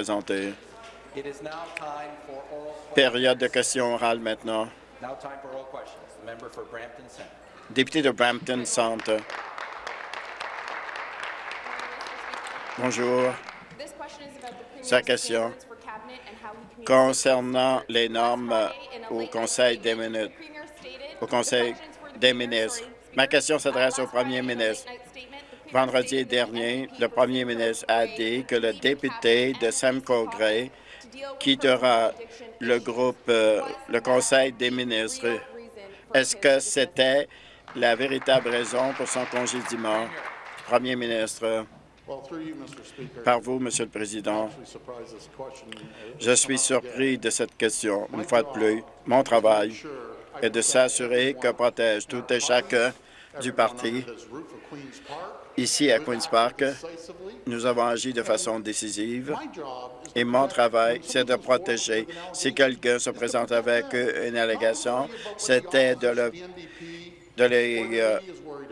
présenter. Période de questions orales maintenant. Député de Brampton Centre. Bonjour. Sa question concernant les normes au Conseil des minutes, au Conseil des ministres. Ma question s'adresse au premier ministre. Vendredi dernier, le premier ministre a dit que le député de Simcoe Gray quittera le groupe, euh, le Conseil des ministres. Est-ce que c'était la véritable raison pour son congédiement? Premier ministre? Par vous, Monsieur le Président, je suis surpris de cette question. Une fois de plus, mon travail est de s'assurer que protège tout et chacun du parti. Ici, à Queen's Park, nous avons agi de façon décisive et mon travail, c'est de protéger. Si quelqu'un se présente avec une allégation, c'était de, les, euh,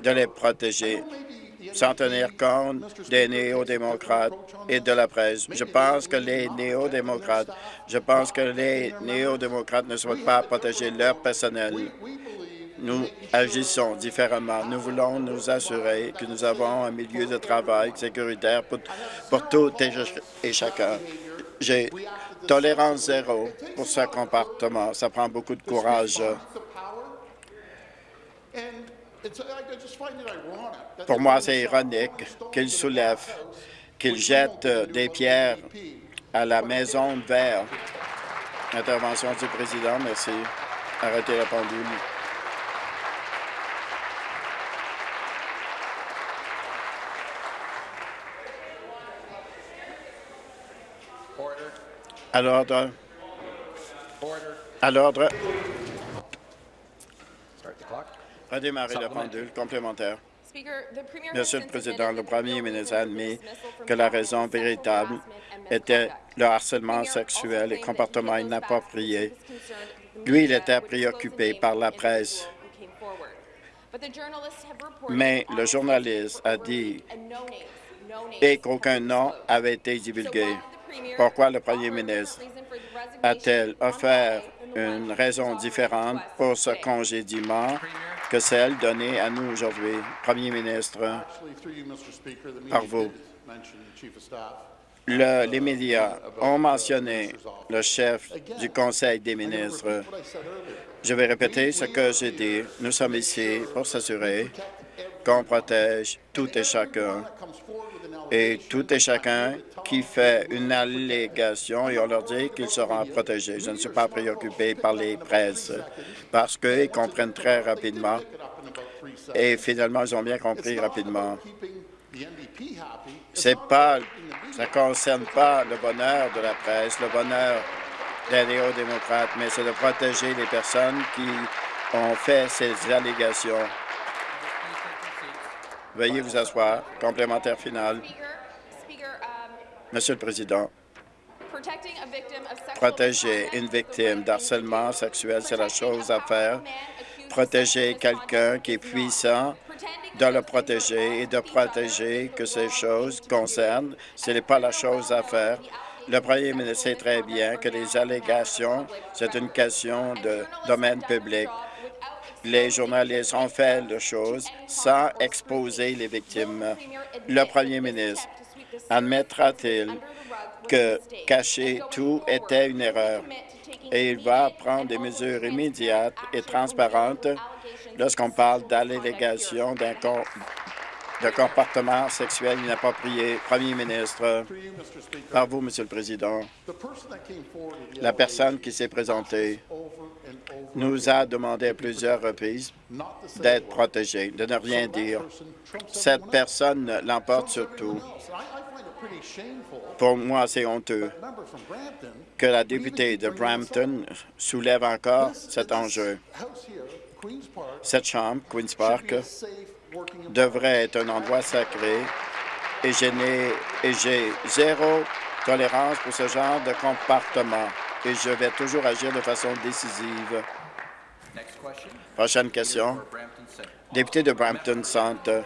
de les protéger sans tenir compte des néo-démocrates et de la presse. Je pense que les néo-démocrates, je pense que les néo-démocrates ne souhaitent pas protéger leur personnel. Nous agissons différemment. Nous voulons nous assurer que nous avons un milieu de travail sécuritaire pour, pour tout et chacun. J'ai tolérance zéro pour ce comportement. Ça prend beaucoup de courage. Pour moi, c'est ironique qu'il soulève, qu'il jette des pierres à la maison de verre. Intervention du président, merci. Arrêtez la pendule. À l'ordre. À l'ordre. Redémarrer la pendule complémentaire. Monsieur le Président, le premier ministre a admis que la raison véritable était le harcèlement sexuel et comportement inapproprié. Lui, il était préoccupé par la presse. Mais le journaliste a dit et qu'aucun nom avait été divulgué. Pourquoi le premier ministre a-t-il offert une raison différente pour ce congédiement que celle donnée à nous aujourd'hui. Premier ministre, par vous? les médias ont mentionné le chef du Conseil des ministres. Je vais répéter ce que j'ai dit. Nous sommes ici pour s'assurer qu'on protège tout et chacun et tout et chacun qui fait une allégation et on leur dit qu'ils seront protégés. Je ne suis pas préoccupé par les presses parce qu'ils comprennent très rapidement et finalement, ils ont bien compris rapidement. C'est pas, ça ne concerne pas le bonheur de la presse, le bonheur des néo-démocrates, mais c'est de protéger les personnes qui ont fait ces allégations. Veuillez vous asseoir. Complémentaire final. Monsieur le Président, protéger une victime d'harcèlement sexuel, c'est la chose à faire. Protéger quelqu'un qui est puissant, de le protéger et de protéger que ces choses concernent, ce n'est pas la chose à faire. Le premier ministre sait très bien que les allégations, c'est une question de domaine public les journalistes ont fait les choses sans exposer les victimes. Le premier ministre admettra-t-il que cacher tout était une erreur? Et il va prendre des mesures immédiates et transparentes lorsqu'on parle d'allégation d'un de comportement sexuel inapproprié. Premier ministre, par vous, Monsieur le Président, la personne qui s'est présentée nous a demandé à plusieurs reprises d'être protégée, de ne rien dire. Cette personne l'emporte surtout. Pour moi, c'est honteux que la députée de Brampton soulève encore cet enjeu. Cette chambre, Queen's Park, devrait être un endroit sacré et j'ai zéro tolérance pour ce genre de comportement et je vais toujours agir de façon décisive. Prochaine question. Député de Brampton Centre.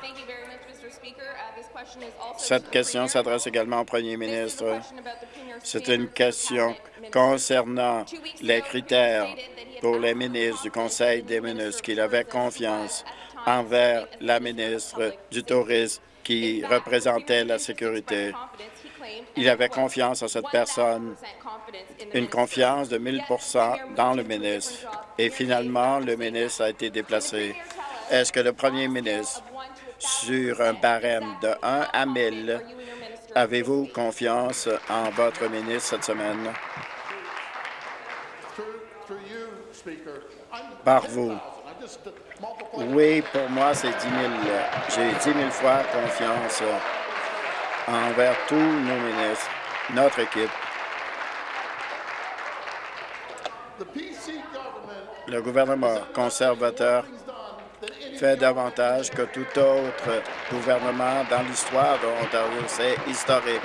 Cette question s'adresse également au premier ministre. C'est une question concernant les critères pour les ministres du Conseil des ministres qu'il avait confiance envers la ministre du Tourisme qui représentait la sécurité. Il avait confiance en cette personne, une confiance de 1000% dans le ministre. Et finalement, le ministre a été déplacé. Est-ce que le premier ministre, sur un barème de 1 à 1000, avez-vous confiance en votre ministre cette semaine? Par vous. Oui, pour moi, c'est 10 000. J'ai 10 000 fois confiance envers tous nos ministres, notre équipe. Le gouvernement conservateur fait davantage que tout autre gouvernement dans l'histoire de l'Ontario. C'est historique.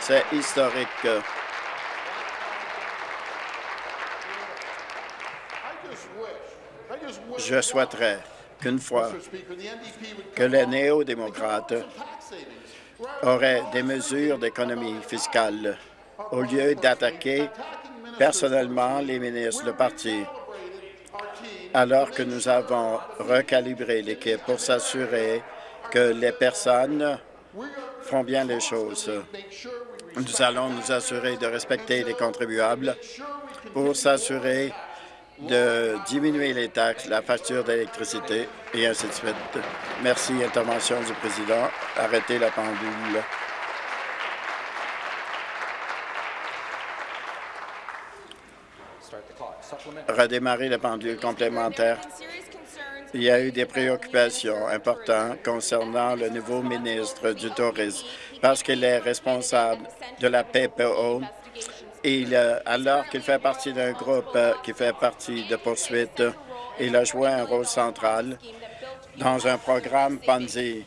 C'est historique. Je souhaiterais qu'une fois que les néo-démocrates auraient des mesures d'économie fiscale au lieu d'attaquer personnellement les ministres, le parti, alors que nous avons recalibré l'équipe pour s'assurer que les personnes font bien les choses. Nous allons nous assurer de respecter les contribuables pour s'assurer de diminuer les taxes, la facture d'électricité et ainsi de suite. Merci. Intervention du président. Arrêtez la pendule. Redémarrer la pendule complémentaire. Il y a eu des préoccupations importantes concernant le nouveau ministre du Tourisme parce qu'il est responsable de la PPO il, alors qu'il fait partie d'un groupe euh, qui fait partie de poursuite, il a joué un rôle central dans un programme Ponzi.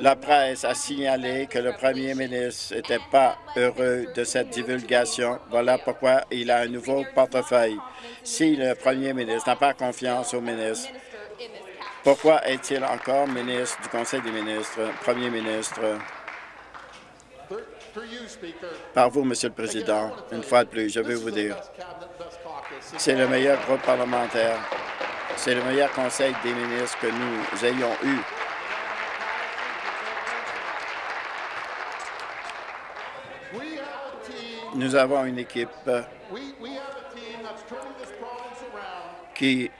La presse a signalé que le premier ministre n'était pas heureux de cette divulgation. Voilà pourquoi il a un nouveau portefeuille. Si le premier ministre n'a pas confiance au ministre, pourquoi est-il encore ministre du Conseil des ministres, premier ministre? Par vous, Monsieur le Président, une fois de plus, je veux vous dire, c'est le meilleur groupe parlementaire, c'est le meilleur conseil des ministres que nous ayons eu. Nous avons une équipe qui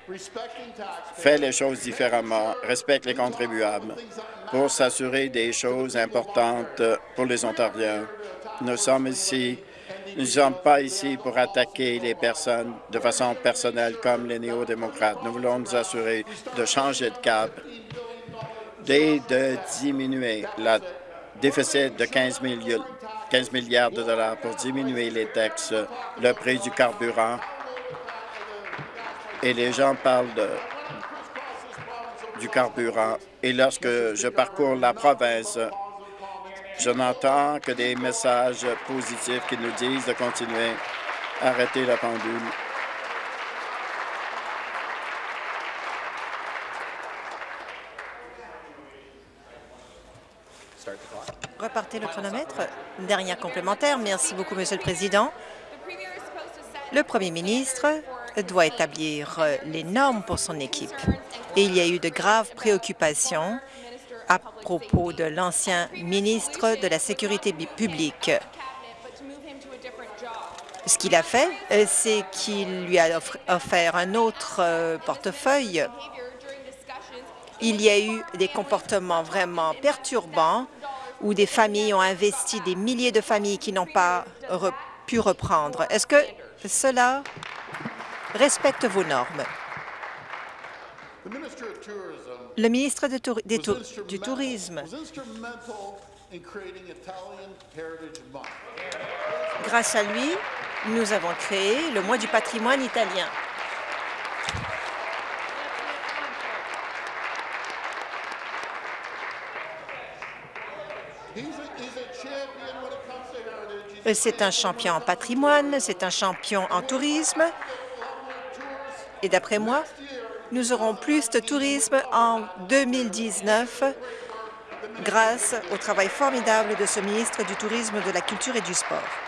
fait les choses différemment, respecte les contribuables pour s'assurer des choses importantes pour les Ontariens. Nous sommes ici, nous ne sommes pas ici pour attaquer les personnes de façon personnelle comme les néo-démocrates. Nous voulons nous assurer de changer de cap et de diminuer la déficit de 15, 15 milliards de dollars pour diminuer les taxes, le prix du carburant et les gens parlent du carburant. Et lorsque je parcours la province, je n'entends que des messages positifs qui nous disent de continuer à arrêter la pendule. Repartez le chronomètre. Dernière complémentaire. Merci beaucoup, Monsieur le Président. Le Premier ministre doit établir euh, les normes pour son équipe. Et il y a eu de graves préoccupations à propos de l'ancien ministre de la Sécurité publique. Ce qu'il a fait, euh, c'est qu'il lui a offert un autre euh, portefeuille. Il y a eu des comportements vraiment perturbants où des familles ont investi, des milliers de familles qui n'ont pas pu reprendre. Est-ce que cela respecte vos normes. Le ministre du Tourisme Grâce à lui, nous avons créé le mois du patrimoine italien. C'est un champion en patrimoine, c'est un champion en tourisme, et d'après moi, nous aurons plus de tourisme en 2019 grâce au travail formidable de ce ministre du Tourisme, de la Culture et du Sport.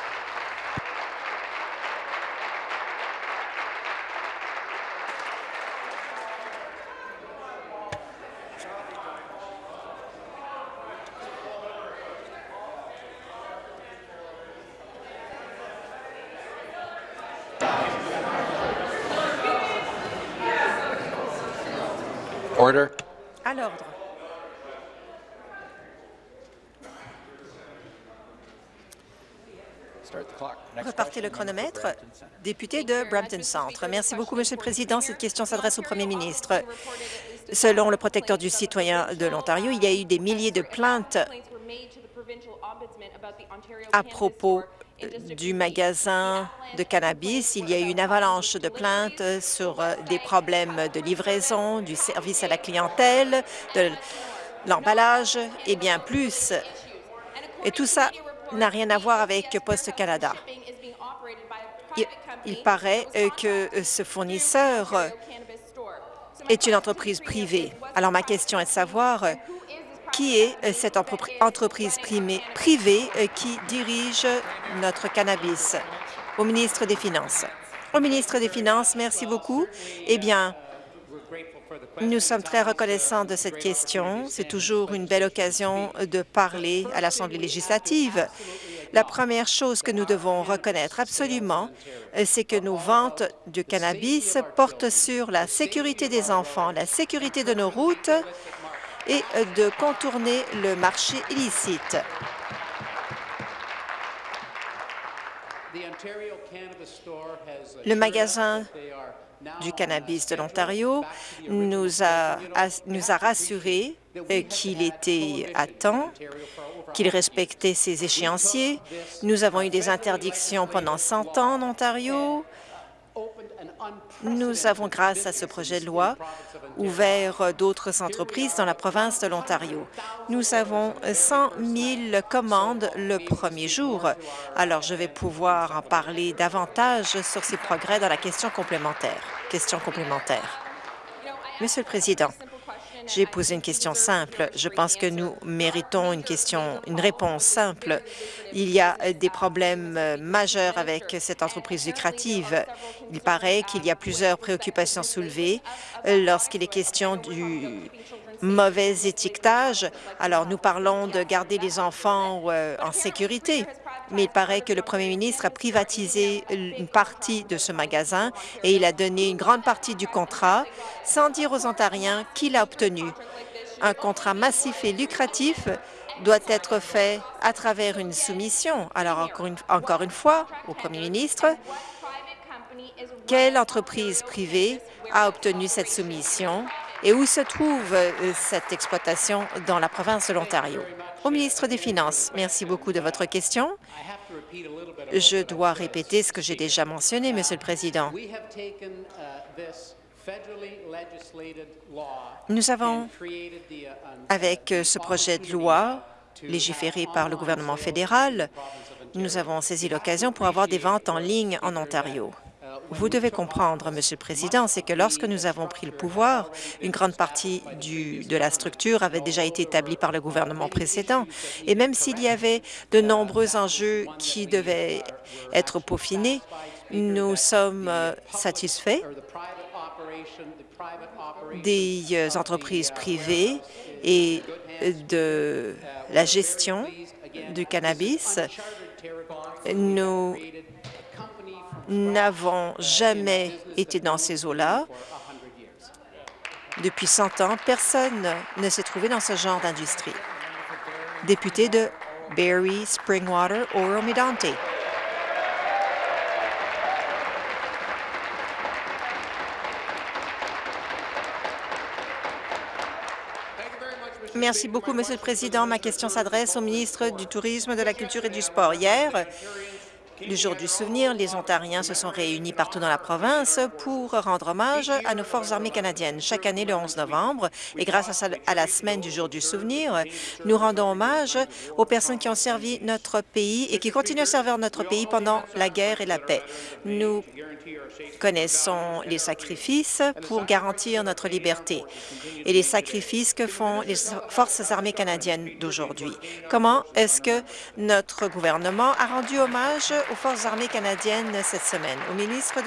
Order. À l'ordre. Repartez le chronomètre. Député de Brampton Centre. Merci beaucoup, Monsieur le Président. Cette question s'adresse au Premier ministre. Selon le protecteur du citoyen de l'Ontario, il y a eu des milliers de plaintes à propos du magasin de cannabis. Il y a eu une avalanche de plaintes sur euh, des problèmes de livraison, du service à la clientèle, de l'emballage et bien plus. Et tout ça n'a rien à voir avec Post Canada. Il, il paraît euh, que euh, ce fournisseur est une entreprise privée. Alors ma question est de savoir qui est euh, cette entrepri- entreprise privée euh, qui dirige notre cannabis? Au ministre des Finances. Au ministre des Finances, merci beaucoup. Eh bien, nous sommes très reconnaissants de cette question. C'est toujours une belle occasion de parler à l'Assemblée législative. La première chose que nous devons reconnaître absolument, euh, c'est que nos ventes de cannabis portent sur la sécurité des enfants, la sécurité de nos routes et euh, de contourner le marché illicite. Le magasin du cannabis de l'Ontario nous a, a- nous a rassuré euh, qu'il était à temps, qu'il respectait ses échéanciers. Nous avons eu des interdictions pendant 100 ans en Ontario. Nous avons, grâce à ce projet de loi, ouvert d'autres entreprises dans la province de l'Ontario. Nous avons 100 000 commandes le premier jour. Alors, je vais pouvoir en parler davantage sur ces progrès dans la question complémentaire. Question complémentaire. Monsieur le Président, j'ai posé une question simple. Je pense que nous méritons une question, une réponse simple. Il y a des problèmes euh, majeurs avec cette entreprise lucrative. Il paraît qu'il y a plusieurs préoccupations soulevées euh, lorsqu'il est question du mauvais étiquetage. Alors, nous parlons de garder les enfants euh, en sécurité, mais il paraît que le premier ministre a privatisé une partie de ce magasin et il a donné une grande partie du contrat sans dire aux Ontariens qui l'a obtenu. Un contrat massif et lucratif doit être fait à travers une soumission. Alors, encore une, encore une fois, au premier ministre, quelle entreprise privée a obtenu cette soumission et où se trouve euh, cette exploitation dans la province de l'Ontario? Au ministre des Finances, merci beaucoup de votre question. Je dois répéter ce que j'ai déjà mentionné, Monsieur le Président. Nous avons, avec euh, ce projet de loi légiféré par le gouvernement fédéral, nous avons saisi l'occasion pour avoir des ventes en ligne en Ontario. Vous devez comprendre, Monsieur le Président, c'est que lorsque nous avons pris le pouvoir, une grande partie de la structure avait déjà été établie par le gouvernement précédent. Et même s'il y avait de nombreux enjeux qui devaient être peaufinés, nous sommes euh, satisfaits des euh, entreprises privées et de la gestion du cannabis. Nous n'avons jamais été dans ces eaux-là. Depuis 100 ans, personne ne s'est trouvé dans ce genre d'industrie. Député de Barrie, Springwater, Oro-Medonte. Merci beaucoup, Monsieur le Président. Ma question s'adresse au ministre du Tourisme, de la Culture et du Sport. Hier, Le jour du souvenir, les Ontariens se sont réunis partout dans la province pour rendre hommage à nos forces armées canadiennes. Chaque année, le 11 novembre, et grâce à la semaine du jour du souvenir, nous rendons hommage aux personnes qui ont servi notre pays et qui continuent à servir notre pays pendant la guerre et la paix. Nous connaissons les sacrifices pour garantir notre liberté et les sacrifices que font les forces armées canadiennes d'aujourd'hui. Comment est-ce que notre gouvernement a rendu hommage aux forces armées canadiennes cette semaine? Au ministre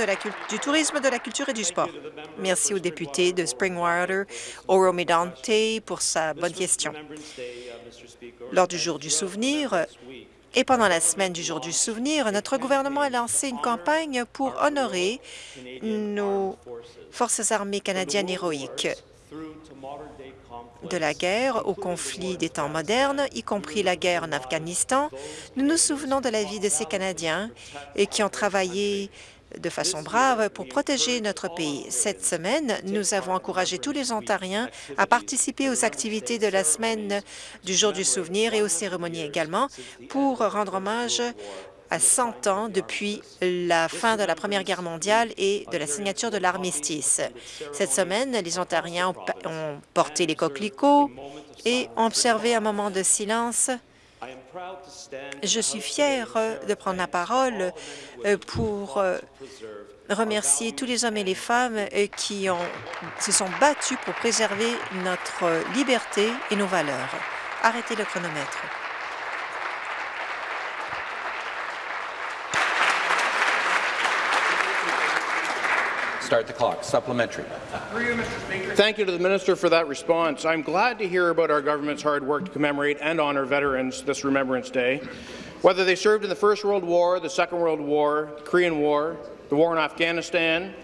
du Tourisme, de la Culture et du Sport. Merci au député de Springwater, Oro Medante, pour sa bonne question. Lors du jour du souvenir, et pendant la semaine du jour du souvenir, notre gouvernement a lancé une campagne pour honorer nos forces armées canadiennes héroïques de la guerre au conflit des temps modernes, y compris la guerre en Afghanistan. Nous nous souvenons de la vie de ces Canadiens et qui ont travaillé de façon brave pour protéger notre pays. Cette semaine, nous avons encouragé tous les Ontariens à participer aux activités de la semaine du jour du souvenir et aux cérémonies également pour rendre hommage à 100 ans depuis la fin de la Première Guerre mondiale et de la signature de l'armistice. Cette semaine, les Ontariens ont porté les coquelicots et ont observé un moment de silence je suis fier de prendre la parole euh, pour euh, remercier tous les hommes et les femmes euh, qui se sont battus pour préserver notre liberté et nos valeurs. Arrêtez le chronomètre. Start the clock. Supplementary. Thank you to the Minister for that response. I'm glad to hear about our government's hard work to commemorate and honour veterans this Remembrance Day. Whether they served in the First World War, the Second World War, the Korean War, the war in Afghanistan,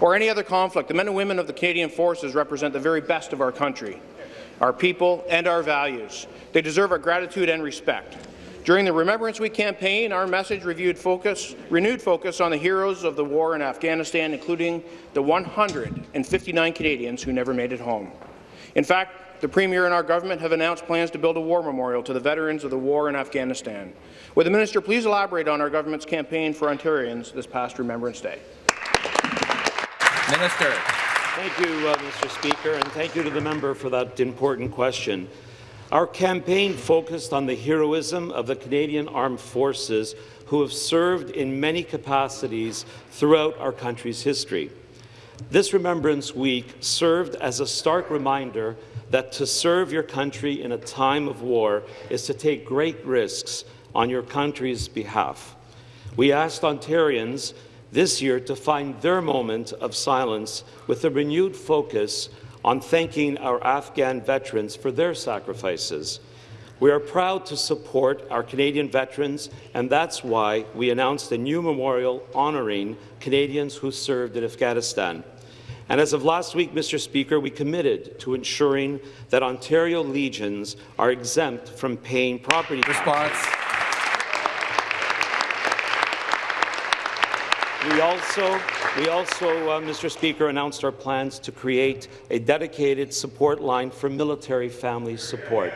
or any other conflict, the men and women of the Canadian Forces represent the very best of our country, our people and our values. They deserve our gratitude and respect. During the Remembrance Week campaign, our message reviewed focus, renewed focus on the heroes of the war in Afghanistan, including the 159 Canadians who never made it home. In fact, the Premier and our government have announced plans to build a war memorial to the veterans of the war in Afghanistan. Would the minister please elaborate on our government's campaign for Ontarians this past Remembrance Day? Minister. Thank you, uh, Mr. Speaker, and thank you to the member for that important question. Our campaign focused on the heroism of the Canadian Armed Forces who have served in many capacities throughout our country's history. This Remembrance Week served as a stark reminder that to serve your country in a time of war is to take great risks on your country's behalf. We asked Ontarians this year to find their moment of silence with a renewed focus on thanking our Afghan veterans for their sacrifices. We are proud to support our Canadian veterans, and that's why we announced a new memorial honouring Canadians who served in Afghanistan. And as of last week, Mr. Speaker, we committed to ensuring that Ontario Legions are exempt from paying property Response. We also, we also uh, Mr. Speaker, announced our plans to create a dedicated support line for military family support.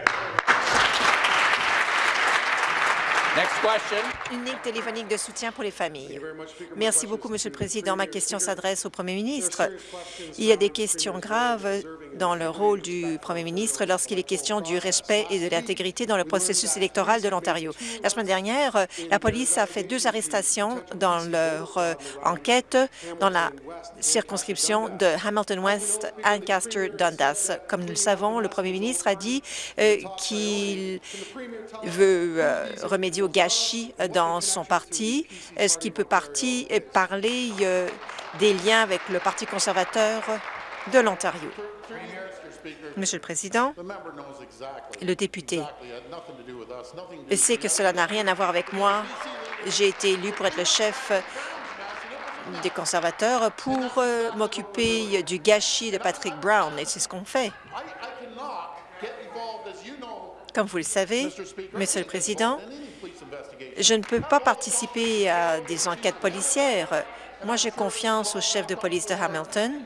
Une ligne téléphonique de soutien pour les familles. Merci beaucoup, Monsieur le Président. Ma question s'adresse au Premier ministre. Il y a des questions graves dans le rôle du Premier ministre lorsqu'il est question du respect et de l'intégrité dans le processus électoral de l'Ontario. La semaine dernière, la police a fait deux arrestations dans leur euh, enquête dans la circonscription de Hamilton West, Ancaster, Dundas. Comme nous le savons, le Premier ministre a dit euh, qu'il veut euh, remédier au gâchis dans son parti. Est-ce qu'il peut parler euh, des liens avec le Parti conservateur de l'Ontario? Monsieur le Président, le député sait que cela n'a rien à voir avec moi. J'ai été élu pour être le chef des conservateurs pour euh, m'occuper du gâchis de Patrick Brown, et c'est ce qu'on fait. Comme vous le savez, Monsieur le Président, je ne peux pas participer à des enquêtes policières. Moi, j'ai confiance au chef de police de Hamilton.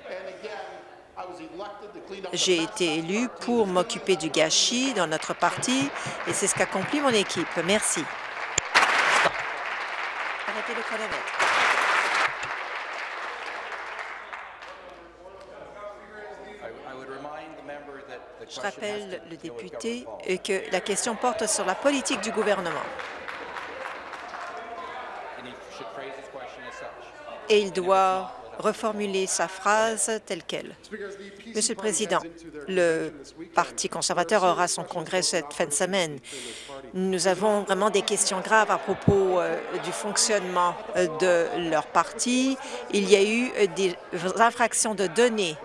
J'ai été élu pour m'occuper du gâchis dans notre parti et c'est ce qu'accomplit mon équipe. Merci. Je rappelle le député que la question porte sur la politique du gouvernement. Et il doit reformuler sa phrase telle qu'elle. Monsieur le Président, le Parti conservateur aura son congrès cette fin de semaine. Nous avons vraiment des questions graves à propos euh, du fonctionnement euh, de leur parti. Il y a eu euh, des infractions de données.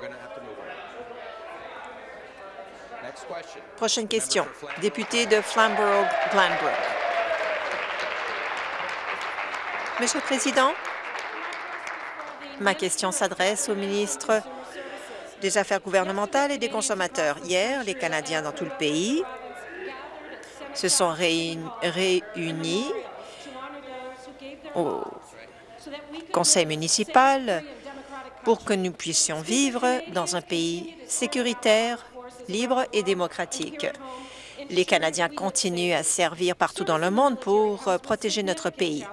Prochaine question. Député de Flamborough-Glanbrook. Monsieur le Président, Ma question s'adresse au ministre des Affaires gouvernementales et des consommateurs. Hier, les Canadiens dans tout le pays se sont réunis au conseil municipal pour que nous puissions vivre dans un pays sécuritaire, libre et démocratique. Les Canadiens continuent à servir partout dans le monde pour protéger notre pays.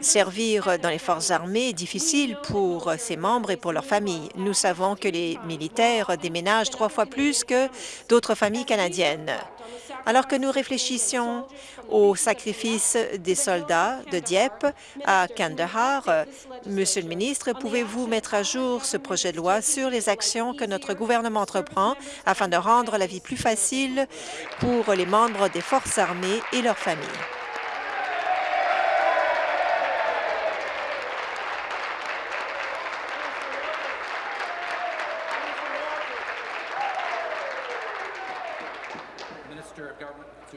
Servir dans les forces armées est difficile pour ses membres et pour leurs familles. Nous savons que les militaires déménagent trois fois plus que d'autres familles canadiennes. Alors que nous réfléchissions au sacrifice des soldats de Dieppe à Kandahar, Monsieur le ministre, pouvez-vous mettre à jour ce projet de loi sur les actions que notre gouvernement entreprend afin de rendre la vie plus facile pour les membres des forces armées et leurs familles?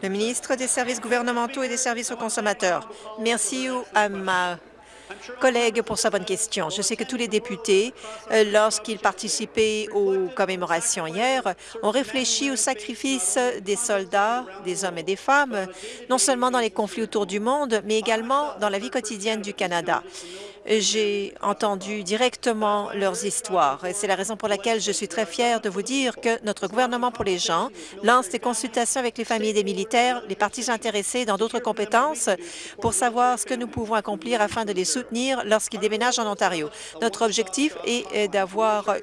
Le ministre des Services gouvernementaux et des services aux consommateurs. Merci à ma collègue pour sa bonne question. Je sais que tous les députés, euh, lorsqu'ils participaient aux commémorations hier, ont réfléchi au sacrifice des soldats, des hommes et des femmes, non seulement dans les conflits autour du monde, mais également dans la vie quotidienne du Canada j'ai entendu directement leurs histoires. Et c'est la raison pour laquelle je suis très fière de vous dire que notre gouvernement pour les gens lance des consultations avec les familles des militaires, les partis intéressés dans d'autres compétences pour savoir ce que nous pouvons accomplir afin de les soutenir lorsqu'ils déménagent en Ontario. Notre objectif est d'avoir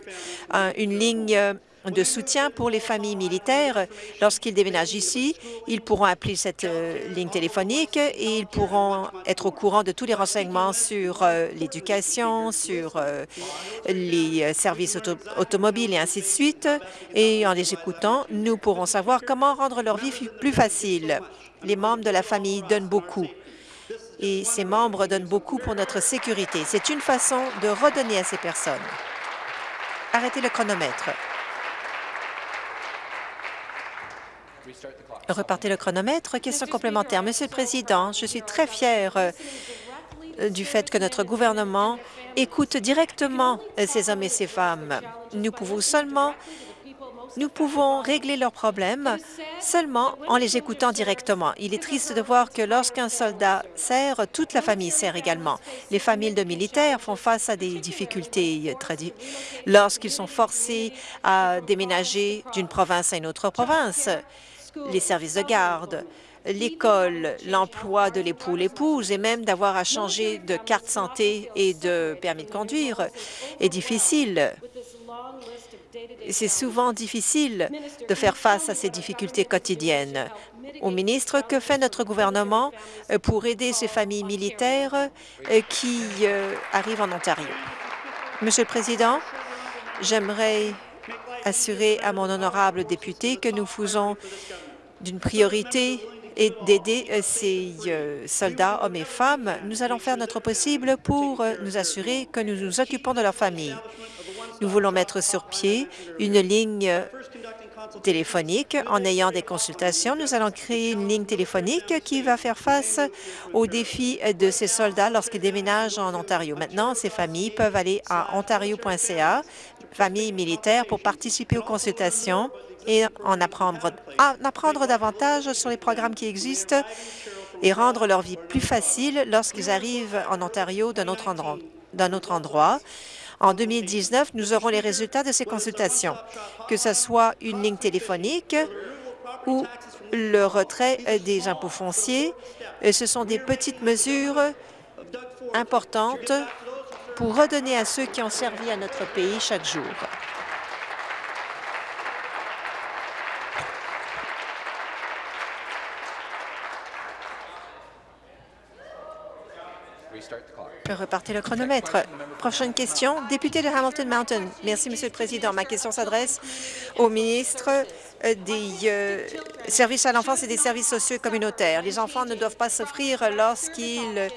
une ligne de soutien pour les familles militaires. Lorsqu'ils déménagent ici, ils pourront appeler cette euh, ligne téléphonique et ils pourront être au courant de tous les renseignements sur euh, l'éducation, sur euh, les services automobiles et ainsi de suite. Et en les écoutant, nous pourrons savoir comment rendre leur vie plus facile. Les membres de la famille donnent beaucoup et ces membres donnent beaucoup pour notre sécurité. C'est une façon de redonner à ces personnes. Arrêtez le chronomètre. Repartez le chronomètre. Question complémentaire. Monsieur le Président, je suis très fière euh, du fait que notre gouvernement écoute directement euh, ces hommes et ces femmes. Nous pouvons seulement nous pouvons régler leurs problèmes seulement en les écoutant directement. Il est triste de voir que lorsqu'un soldat sert, toute la famille sert également. Les familles de militaires font face à des difficultés lorsqu'ils sont forcés à déménager d'une province à une autre province les services de garde, l'école, l'emploi de l'époux, l'épouse et même d'avoir à changer de carte santé et de permis de conduire est difficile. C'est souvent difficile de faire face à ces difficultés quotidiennes. Au ministre, que fait notre gouvernement pour aider ces familles militaires qui euh, arrivent en Ontario? Monsieur le Président, j'aimerais assurer à mon honorable député que nous faisons d'une priorité et d'aider euh, ces euh, soldats, hommes et femmes, nous allons faire notre possible pour euh, nous assurer que nous nous occupons de leur famille. Nous voulons mettre sur pied une ligne téléphonique. En ayant des consultations, nous allons créer une ligne téléphonique qui va faire face aux défis de ces soldats lorsqu'ils déménagent en Ontario. Maintenant, ces familles peuvent aller à ontario.ca, famille militaire, pour participer aux consultations et en apprendre, en apprendre davantage sur les programmes qui existent et rendre leur vie plus facile lorsqu'ils arrivent en Ontario d'un autre endroit. autre endroit. En 2019, nous aurons les résultats de ces consultations, que ce soit une ligne téléphonique ou le retrait des impôts fonciers. Ce sont des petites mesures importante pour redonner à ceux qui ont servi à notre pays chaque jour. Repartez le chronomètre. Prochaine question, député de Hamilton Mountain. Merci, Monsieur le Président. Ma question s'adresse au ministre euh, des euh, services à l'enfance et des services sociaux et communautaires. Les enfants ne doivent pas s'offrir lorsqu'ils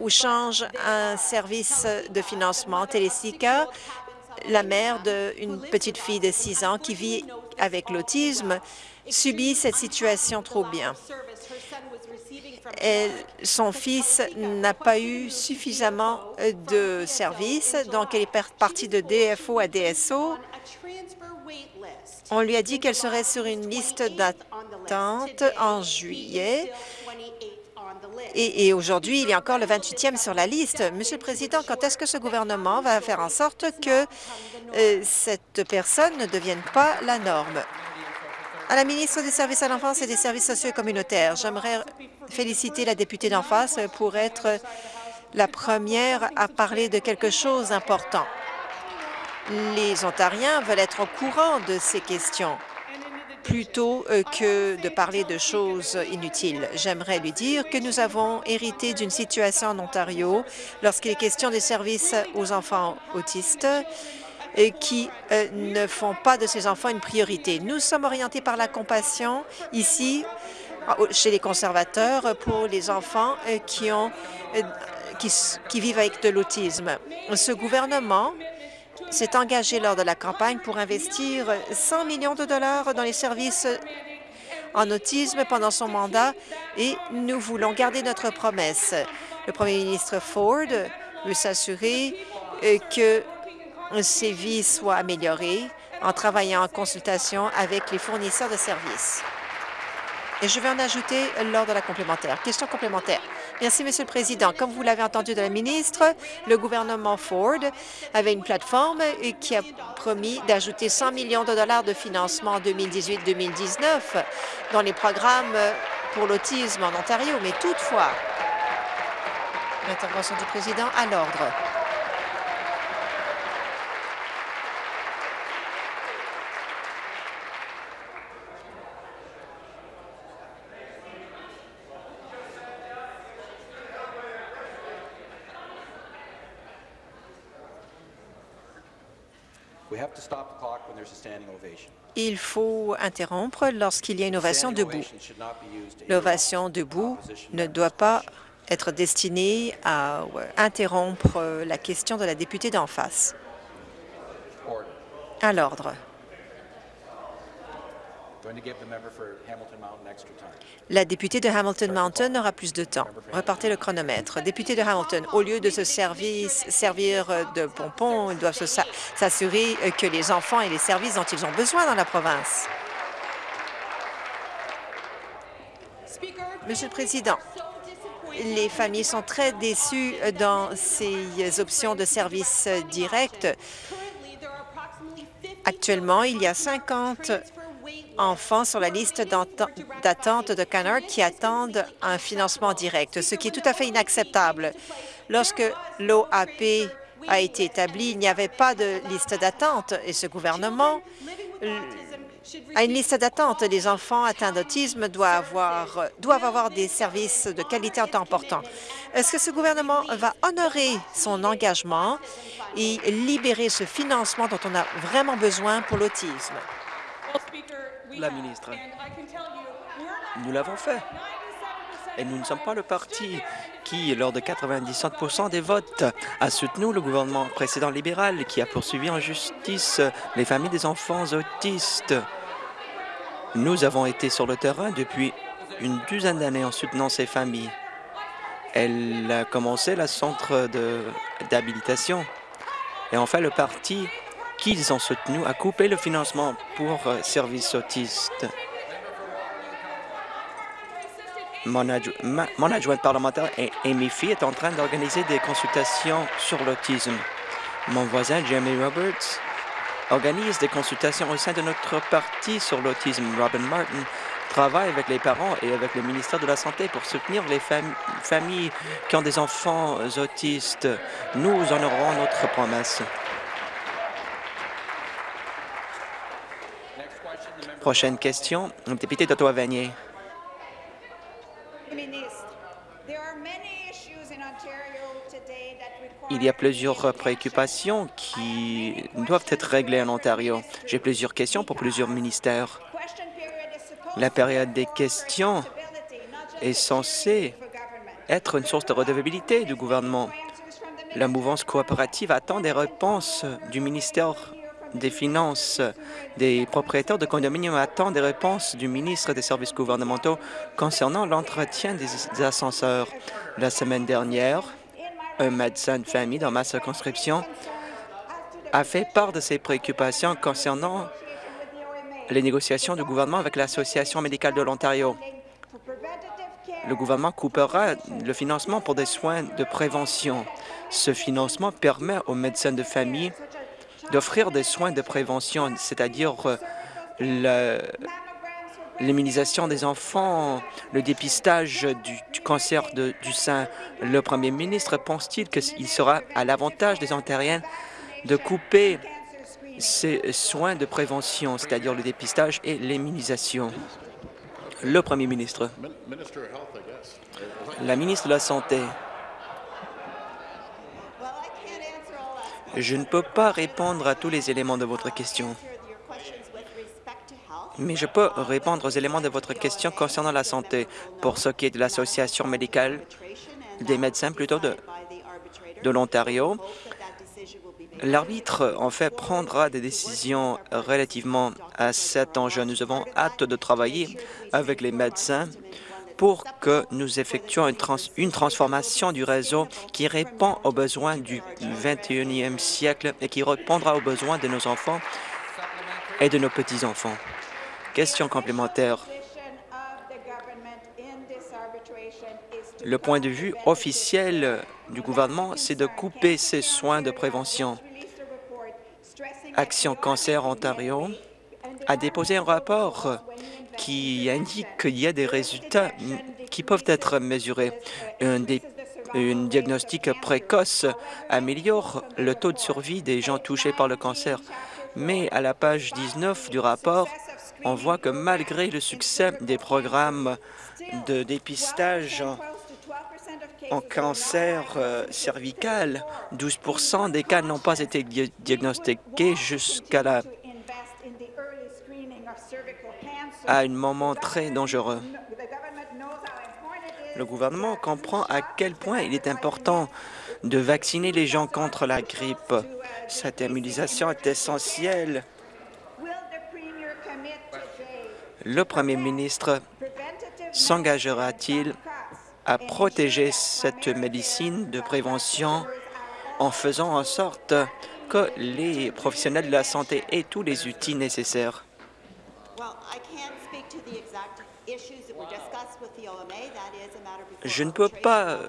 ou changent un service de financement. Télésika, la mère d'une petite fille de 6 ans qui vit avec l'autisme, subit cette situation trop bien son fils n'a pas eu suffisamment de services, donc elle est partie de DFO à DSO. On lui a dit qu'elle serait sur une liste d'attente en juillet. Et, aujourd'hui, il a encore le 28e sur la liste. Monsieur le Président, quand est-ce que ce gouvernement va faire en sorte que euh, cette personne ne devienne pas la norme? À la ministre des Services à l'enfance et des services sociaux et communautaires, j'aimerais féliciter la députée d'en face pour être la première à parler de quelque chose d'important. Les Ontariens veulent être au courant de ces questions plutôt euh, que de parler de choses inutiles. J'aimerais lui dire que nous avons hérité d'une situation en Ontario lorsqu'il est question des services aux enfants autistes qui euh, ne font pas de ces enfants une priorité. Nous sommes orientés par la compassion ici chez les conservateurs pour les enfants euh, qui, ont, euh, qui, vivent avec de l'autisme. Ce gouvernement s'est engagé lors de la campagne pour investir 100 millions de dollars dans les services en autisme pendant son mandat et nous voulons garder notre promesse. Le premier ministre Ford veut s'assurer que ces vies soient améliorées en travaillant en consultation avec les fournisseurs de services. Et je vais en ajouter lors de la complémentaire. Question complémentaire. Merci, Monsieur le Président. Comme vous l'avez entendu de la ministre, le gouvernement Ford avait une plateforme qui a promis d'ajouter 100 millions de dollars de financement en 2018-2019 dans les programmes pour l'autisme en Ontario. Mais toutefois, l'intervention du président à l'ordre. Il faut interrompre lorsqu'il y a une ovation debout. L'ovation debout ne doit pas être destinée à interrompre la question de la députée d'en face. À l'ordre. La députée de Hamilton Mountain aura plus de temps. Repartez le chronomètre. Député de Hamilton, au lieu de se servir, servir de pompons, ils doivent s'assurer que les enfants aient les services dont ils ont besoin dans la province. Monsieur le Président, les familles sont très déçues dans ces options de services directs. Actuellement, il y a 50 enfants sur la liste d'attente de Canard qui attendent un financement direct, ce qui est tout à fait inacceptable. Lorsque l'OAP a été établi, il n'y avait pas de liste d'attente et ce gouvernement a une liste d'attente. Les enfants atteints d'autisme doivent avoir, doivent avoir des services de qualité en temps important. Est-ce que ce gouvernement va honorer son engagement et libérer ce financement dont on a vraiment besoin pour l'autisme? La ministre. Nous l'avons fait. Et nous ne sommes pas le parti qui, lors de 97% des votes, a soutenu le gouvernement précédent libéral qui a poursuivi en justice les familles des enfants autistes. Nous avons été sur le terrain depuis une douzaine d'années en soutenant ces familles. Elle a commencé le centre d'habilitation. Et enfin, le parti qu'ils ont soutenu a coupé le financement pour euh, services autistes. Mon, adjointe parlementaire, Amy Fee, est en train d'organiser des consultations sur l'autisme. Mon voisin, Jeremy Roberts, organise des consultations au sein de notre parti sur l'autisme. Robin Martin travaille avec les parents et avec le ministère de la Santé pour soutenir les familles qui ont des enfants autistes. Nous honorerons notre promesse. Prochaine question, le député d'Ottawa-Vanier. Il y a plusieurs préoccupations qui doivent être réglées en Ontario. J'ai plusieurs questions pour plusieurs ministères. La période des questions est censée être une source de redevabilité du gouvernement. La mouvance coopérative attend des réponses du ministère des Finances, des propriétaires de condominiums attendent des réponses du ministre des Services gouvernementaux concernant l'entretien des ascenseurs. La semaine dernière, un médecin de famille dans ma circonscription a fait part de ses préoccupations concernant les négociations du gouvernement avec l'Association médicale de l'Ontario. Le gouvernement coupera le financement pour des soins de prévention. Ce financement permet aux médecins de famille d'offrir des soins de prévention, c'est-à-dire euh, l'immunisation des enfants, le dépistage du, cancer du sein. Le premier ministre pense-t-il qu'il sera à l'avantage des Ontariens de couper ces soins de prévention, c'est-à-dire le dépistage et l'immunisation? Le premier ministre. La ministre de la Santé. Je ne peux pas répondre à tous les éléments de votre question, mais je peux répondre aux éléments de votre question concernant la santé. Pour ce qui est de l'Association médicale des médecins, plutôt de, de l'Ontario, l'arbitre, en fait, prendra des décisions relativement à cet enjeu. Nous avons hâte de travailler avec les médecins pour que nous effectuions une, transformation du réseau qui répond aux besoins du 21e siècle et qui répondra aux besoins de nos enfants et de nos petits-enfants. Question complémentaire. Le point de vue officiel du gouvernement, c'est de couper ces soins de prévention. Action Cancer Ontario a déposé un rapport qui indique qu'il y a des résultats qui peuvent être mesurés. Un, diagnostic précoce améliore le taux de survie des gens touchés par le cancer. Mais à la page 19 du rapport, on voit que malgré le succès des programmes de dépistage en cancer euh, cervical, 12% des cas n'ont pas été diagnostiqués jusqu'à la à un moment très dangereux. Le gouvernement comprend à quel point il est important de vacciner les gens contre la grippe. Cette immunisation est essentielle. Le premier ministre s'engagera-t-il à protéger cette médecine de prévention en faisant en sorte que les professionnels de la santé aient tous les outils nécessaires? Je ne peux pas euh,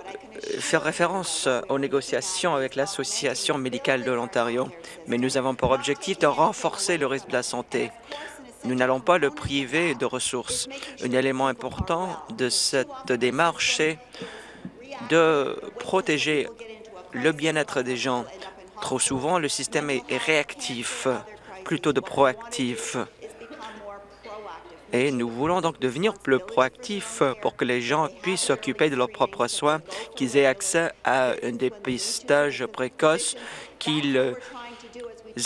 faire référence aux négociations avec l'Association médicale de l'Ontario, mais nous avons pour objectif de renforcer le risque de la santé. Nous n'allons pas le priver de ressources. Un élément important de cette démarche, c'est de protéger le bien-être des gens. Trop souvent, le système est réactif plutôt de proactif. Et nous voulons donc devenir plus proactifs pour que les gens puissent s'occuper de leurs propres soins, qu'ils aient accès à un dépistage précoce, qu'ils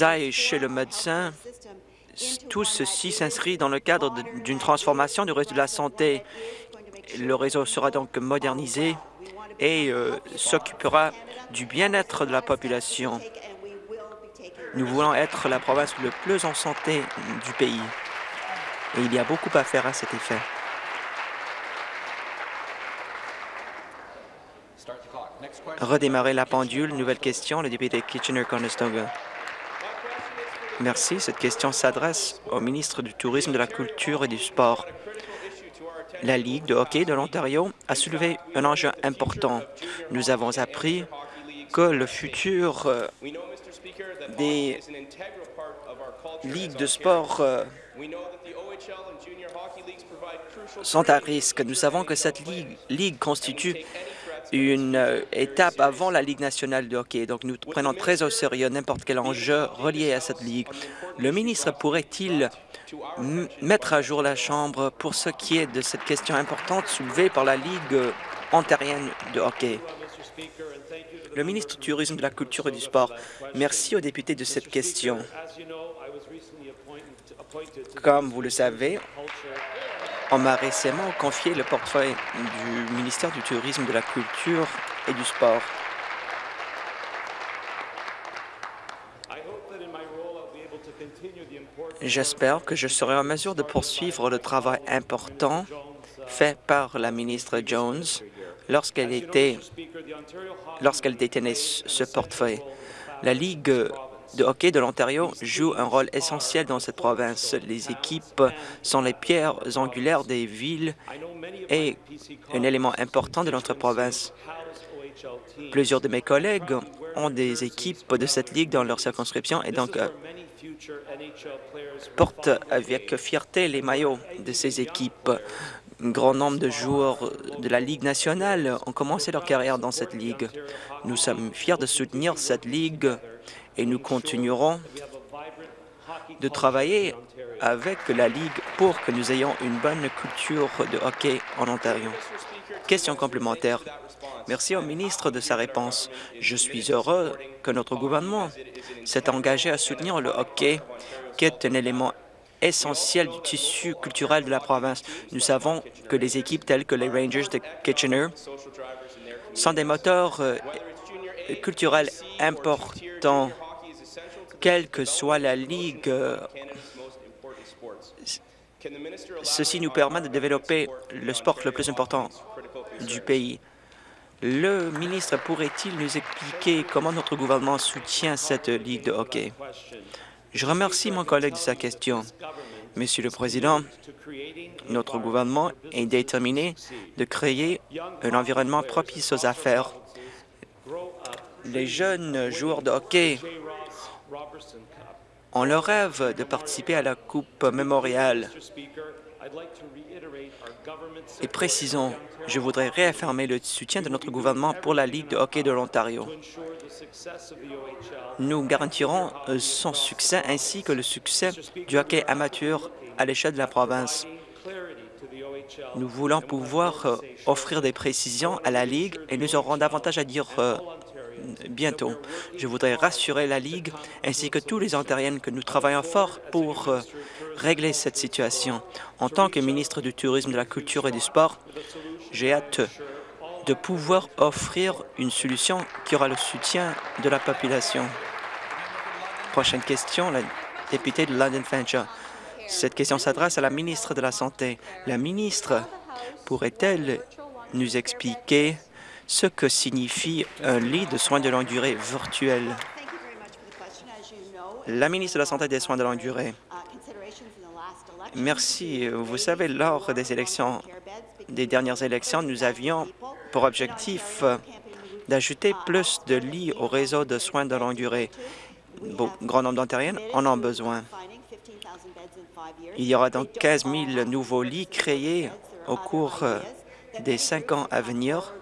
aillent chez le médecin. Tout ceci s'inscrit dans le cadre d'une transformation du réseau de la santé. Le réseau sera donc modernisé et euh, s'occupera du bien-être de la population. Nous voulons être la province le plus en santé du pays et il y a beaucoup à faire à cet effet. Redémarrer la pendule. Nouvelle question, le député Kitchener-Conestoga. Merci. Cette question s'adresse au ministre du Tourisme, de la Culture et du Sport. La Ligue de hockey de l'Ontario a soulevé un enjeu important. Nous avons appris que le futur euh, des ligues de sport euh, sont à risque. Nous savons que cette ligue, ligue constitue une euh, étape avant la Ligue nationale de hockey. Donc, nous prenons très au sérieux n'importe quel enjeu relié à cette ligue. Le ministre pourrait-il mettre à jour la Chambre pour ce qui est de cette question importante soulevée par la Ligue ontarienne de hockey? Le ministre du Tourisme, de la Culture et du Sport, merci aux députés de cette question. Comme vous le savez, on m'a récemment confié le portefeuille du ministère du Tourisme, de la Culture et du Sport. J'espère que je serai en mesure de poursuivre le travail important fait par la ministre Jones lorsqu'elle détenait ce portefeuille. La Ligue de hockey de l'Ontario joue un rôle essentiel dans cette province. Les équipes sont les pierres angulaires des villes et un élément important de notre province. Plusieurs de mes collègues ont des équipes de cette ligue dans leur circonscription et donc euh, portent avec fierté les maillots de ces équipes. Un grand nombre de joueurs de la Ligue nationale ont commencé leur carrière dans cette ligue. Nous sommes fiers de soutenir cette ligue et nous continuerons de travailler avec la Ligue pour que nous ayons une bonne culture de hockey en Ontario. Question complémentaire. Merci au ministre de sa réponse. Je suis heureux que notre gouvernement s'est engagé à soutenir le hockey, qui est un élément essentiel du tissu culturel de la province. Nous savons que les équipes telles que les Rangers de Kitchener sont des moteurs euh, culturels importants quelle que soit la ligue. Ceci nous permet de développer le sport le plus important du pays. Le ministre pourrait-il nous expliquer comment notre gouvernement soutient cette ligue de hockey? Je remercie mon collègue de sa question. Monsieur le Président, notre gouvernement est déterminé de créer un environnement propice aux affaires. Les jeunes joueurs de hockey on leur rêve de participer à la Coupe mémoriale. Et précisons, je voudrais réaffirmer le soutien de notre gouvernement pour la Ligue de hockey de l'Ontario. Nous garantirons son succès ainsi que le succès du hockey amateur à l'échelle de la province. Nous voulons pouvoir euh, offrir des précisions à la Ligue et nous aurons davantage à dire euh, bientôt. Je voudrais rassurer la Ligue ainsi que tous les Ontariens que nous travaillons fort pour euh, régler cette situation. En tant que ministre du Tourisme, de la Culture et du Sport, j'ai hâte de pouvoir offrir une solution qui aura le soutien de la population. Prochaine question, la députée de London Fanshawe. Cette question s'adresse à la ministre de la Santé. La ministre pourrait-elle nous expliquer ce que signifie un lit de soins de longue durée virtuel. La ministre de la Santé et des Soins de longue durée. Merci. Vous savez, lors des élections, des dernières élections, nous avions pour objectif d'ajouter plus de lits au réseau de soins de longue durée. Bon, grand nombre d'Ontariens en ont besoin. Il y aura donc 15 000 nouveaux lits créés au cours des cinq ans à venir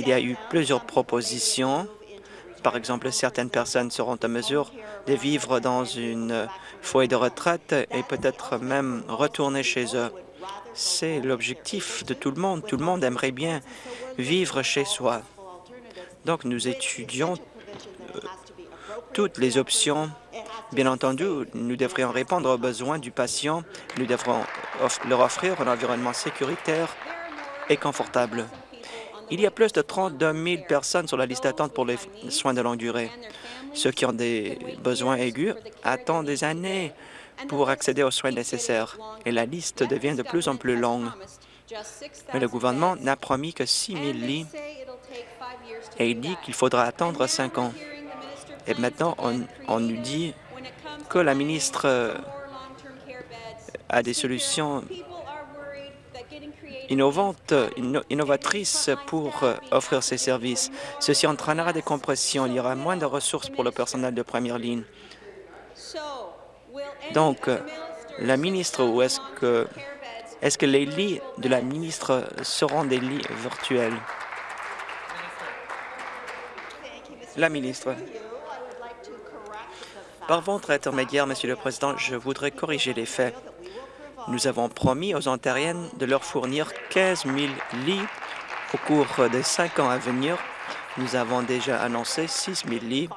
il y a eu plusieurs propositions. Par exemple, certaines personnes seront en mesure de vivre dans une foyer de retraite et peut-être même retourner chez eux. C'est l'objectif de tout le monde. Tout le monde aimerait bien vivre chez soi. Donc, nous étudions euh, toutes les options. Bien entendu, nous devrions répondre aux besoins du patient. Nous devrons leur offrir un environnement sécuritaire et confortable. Il y a plus de 32 000 personnes sur la liste d'attente pour les soins de longue durée. Ceux qui ont des besoins aigus attendent des années pour accéder aux soins nécessaires, et la liste devient de plus en plus longue. Mais le gouvernement n'a promis que 6 000 lits, et il dit qu'il faudra attendre cinq ans. Et maintenant, on, on nous dit que la ministre a des solutions innovantes, pour euh, offrir ces services. Ceci entraînera des compressions. Il y aura moins de ressources pour le personnel de première ligne. Donc, la ministre, ou est-ce que, est que les lits de la ministre seront des lits virtuels? La ministre. Par votre intermédiaire, Monsieur le Président, je voudrais corriger les faits. Nous avons promis aux Ontariennes de leur fournir 15 000 lits au cours des cinq ans à venir. Nous avons déjà annoncé 6 000 lits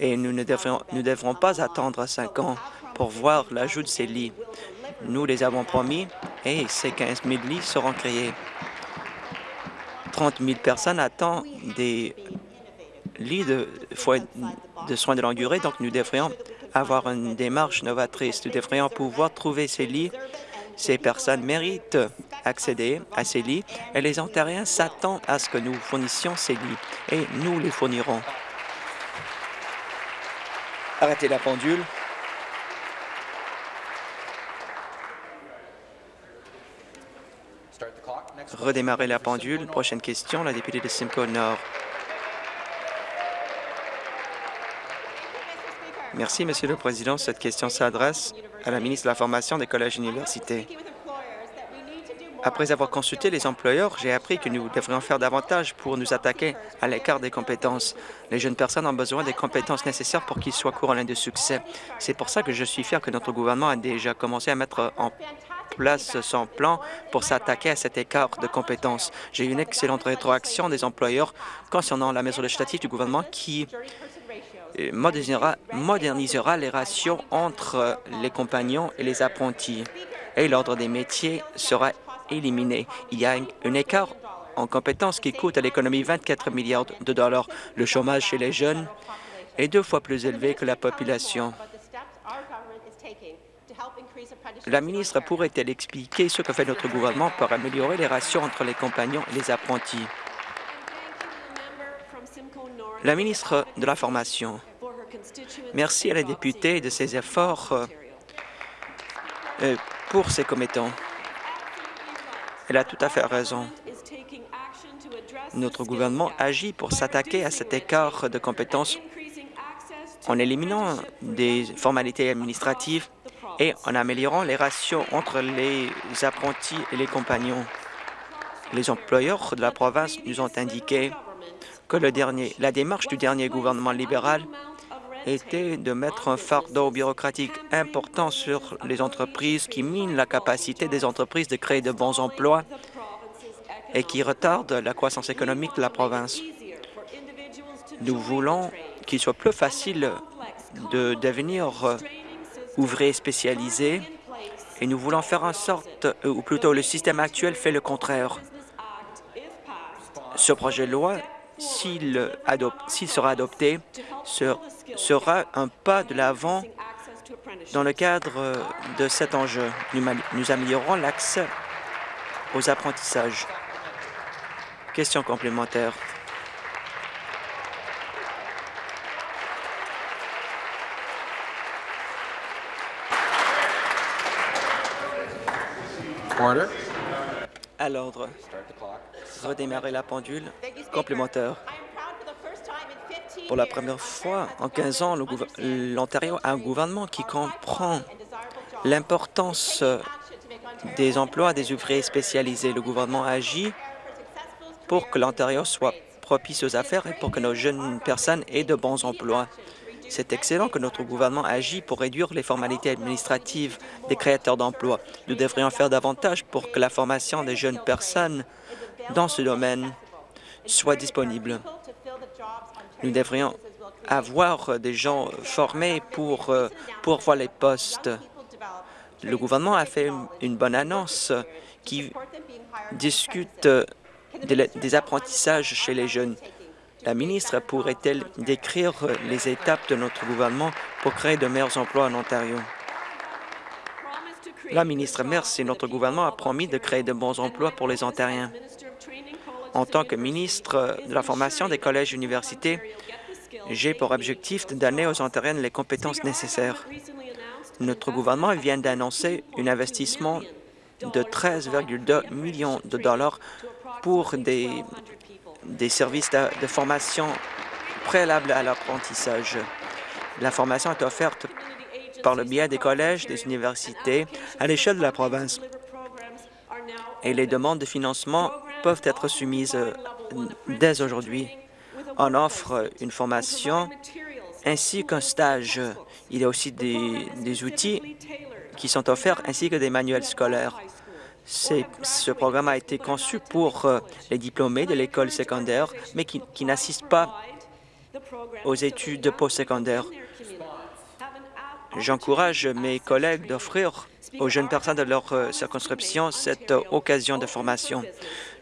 et nous ne devrons, pas attendre cinq ans pour voir l'ajout de ces lits. Nous les avons promis et ces 15 000 lits seront créés. 30 000 personnes attendent des lits de, de soins de longue durée, donc nous devrions avoir une démarche novatrice. Nous devrions pouvoir trouver ces lits. Ces personnes méritent accéder à ces lits et les Ontariens s'attendent à ce que nous fournissions ces lits et nous les fournirons. Arrêtez la pendule. Redémarrer la pendule. Prochaine question, la députée de Simcoe Nord. Merci, Monsieur le Président. Cette question s'adresse à la ministre de la Formation des collèges et universités. Après avoir consulté les employeurs, j'ai appris que nous devrions faire davantage pour nous attaquer à l'écart des compétences. Les jeunes personnes ont besoin des compétences nécessaires pour qu'ils soient courants de succès. C'est pour ça que je suis fier que notre gouvernement a déjà commencé à mettre en place son plan pour s'attaquer à cet écart de compétences. J'ai eu une excellente rétroaction des employeurs concernant la mesure législative du gouvernement qui modernisera, les ratios entre les compagnons et les apprentis et l'ordre des métiers sera éliminé. Il y a un écart en compétences qui coûte à l'économie 24 milliards de dollars. Le chômage chez les jeunes est deux fois plus élevé que la population. La ministre pourrait-elle expliquer ce que fait notre gouvernement pour améliorer les ratios entre les compagnons et les apprentis? La ministre de la Formation, merci à la députée de ses efforts euh, euh, pour ses commettants. Elle a tout à fait raison. Notre gouvernement agit pour s'attaquer à cet écart de compétences en éliminant des formalités administratives et en améliorant les ratios entre les apprentis et les compagnons. Les employeurs de la province nous ont indiqué que le dernier, la démarche du dernier gouvernement libéral était de mettre un fardeau bureaucratique important sur les entreprises qui minent la capacité des entreprises de créer de bons emplois et qui retardent la croissance économique de la province. Nous voulons qu'il soit plus facile de devenir ouvrier spécialisé et nous voulons faire en sorte, ou plutôt le système actuel fait le contraire. Ce projet de loi s'il sera adopté, sera un pas de l'avant dans le cadre de cet enjeu. Nous améliorons l'accès aux apprentissages. Question complémentaire. À l'ordre redémarrer la pendule complémentaire. Pour la première fois en 15 ans, l'Ontario a un gouvernement qui comprend l'importance des emplois des ouvriers spécialisés. Le gouvernement agit pour que l'Ontario soit propice aux affaires et pour que nos jeunes personnes aient de bons emplois. C'est excellent que notre gouvernement agit pour réduire les formalités administratives des créateurs d'emplois. Nous devrions faire davantage pour que la formation des jeunes personnes dans ce domaine soit disponible. Nous devrions avoir des gens formés pour, euh, pour voir les postes. Le gouvernement a fait une bonne annonce qui discute des apprentissages chez les jeunes. La ministre pourrait-elle décrire les étapes de notre gouvernement pour créer de meilleurs emplois en Ontario? La ministre, merci. Notre gouvernement a promis de créer de bons emplois pour les Ontariens. En tant que ministre de la Formation des collèges et universités, j'ai pour objectif de donner aux Ontariennes les compétences nécessaires. Notre gouvernement vient d'annoncer un investissement de 13,2 millions de dollars pour des, des services de, formation préalables à l'apprentissage. La formation est offerte par le biais des collèges, des universités à l'échelle de la province. Et les demandes de financement peuvent être soumises euh, dès aujourd'hui. On offre une formation ainsi qu'un stage. Il y a aussi des, outils qui sont offerts ainsi que des manuels scolaires. Ce programme a été conçu pour euh, les diplômés de l'école secondaire, mais qui, n'assistent pas aux études postsecondaires. J'encourage mes collègues d'offrir aux jeunes personnes de leur euh, circonscription cette euh, occasion de formation.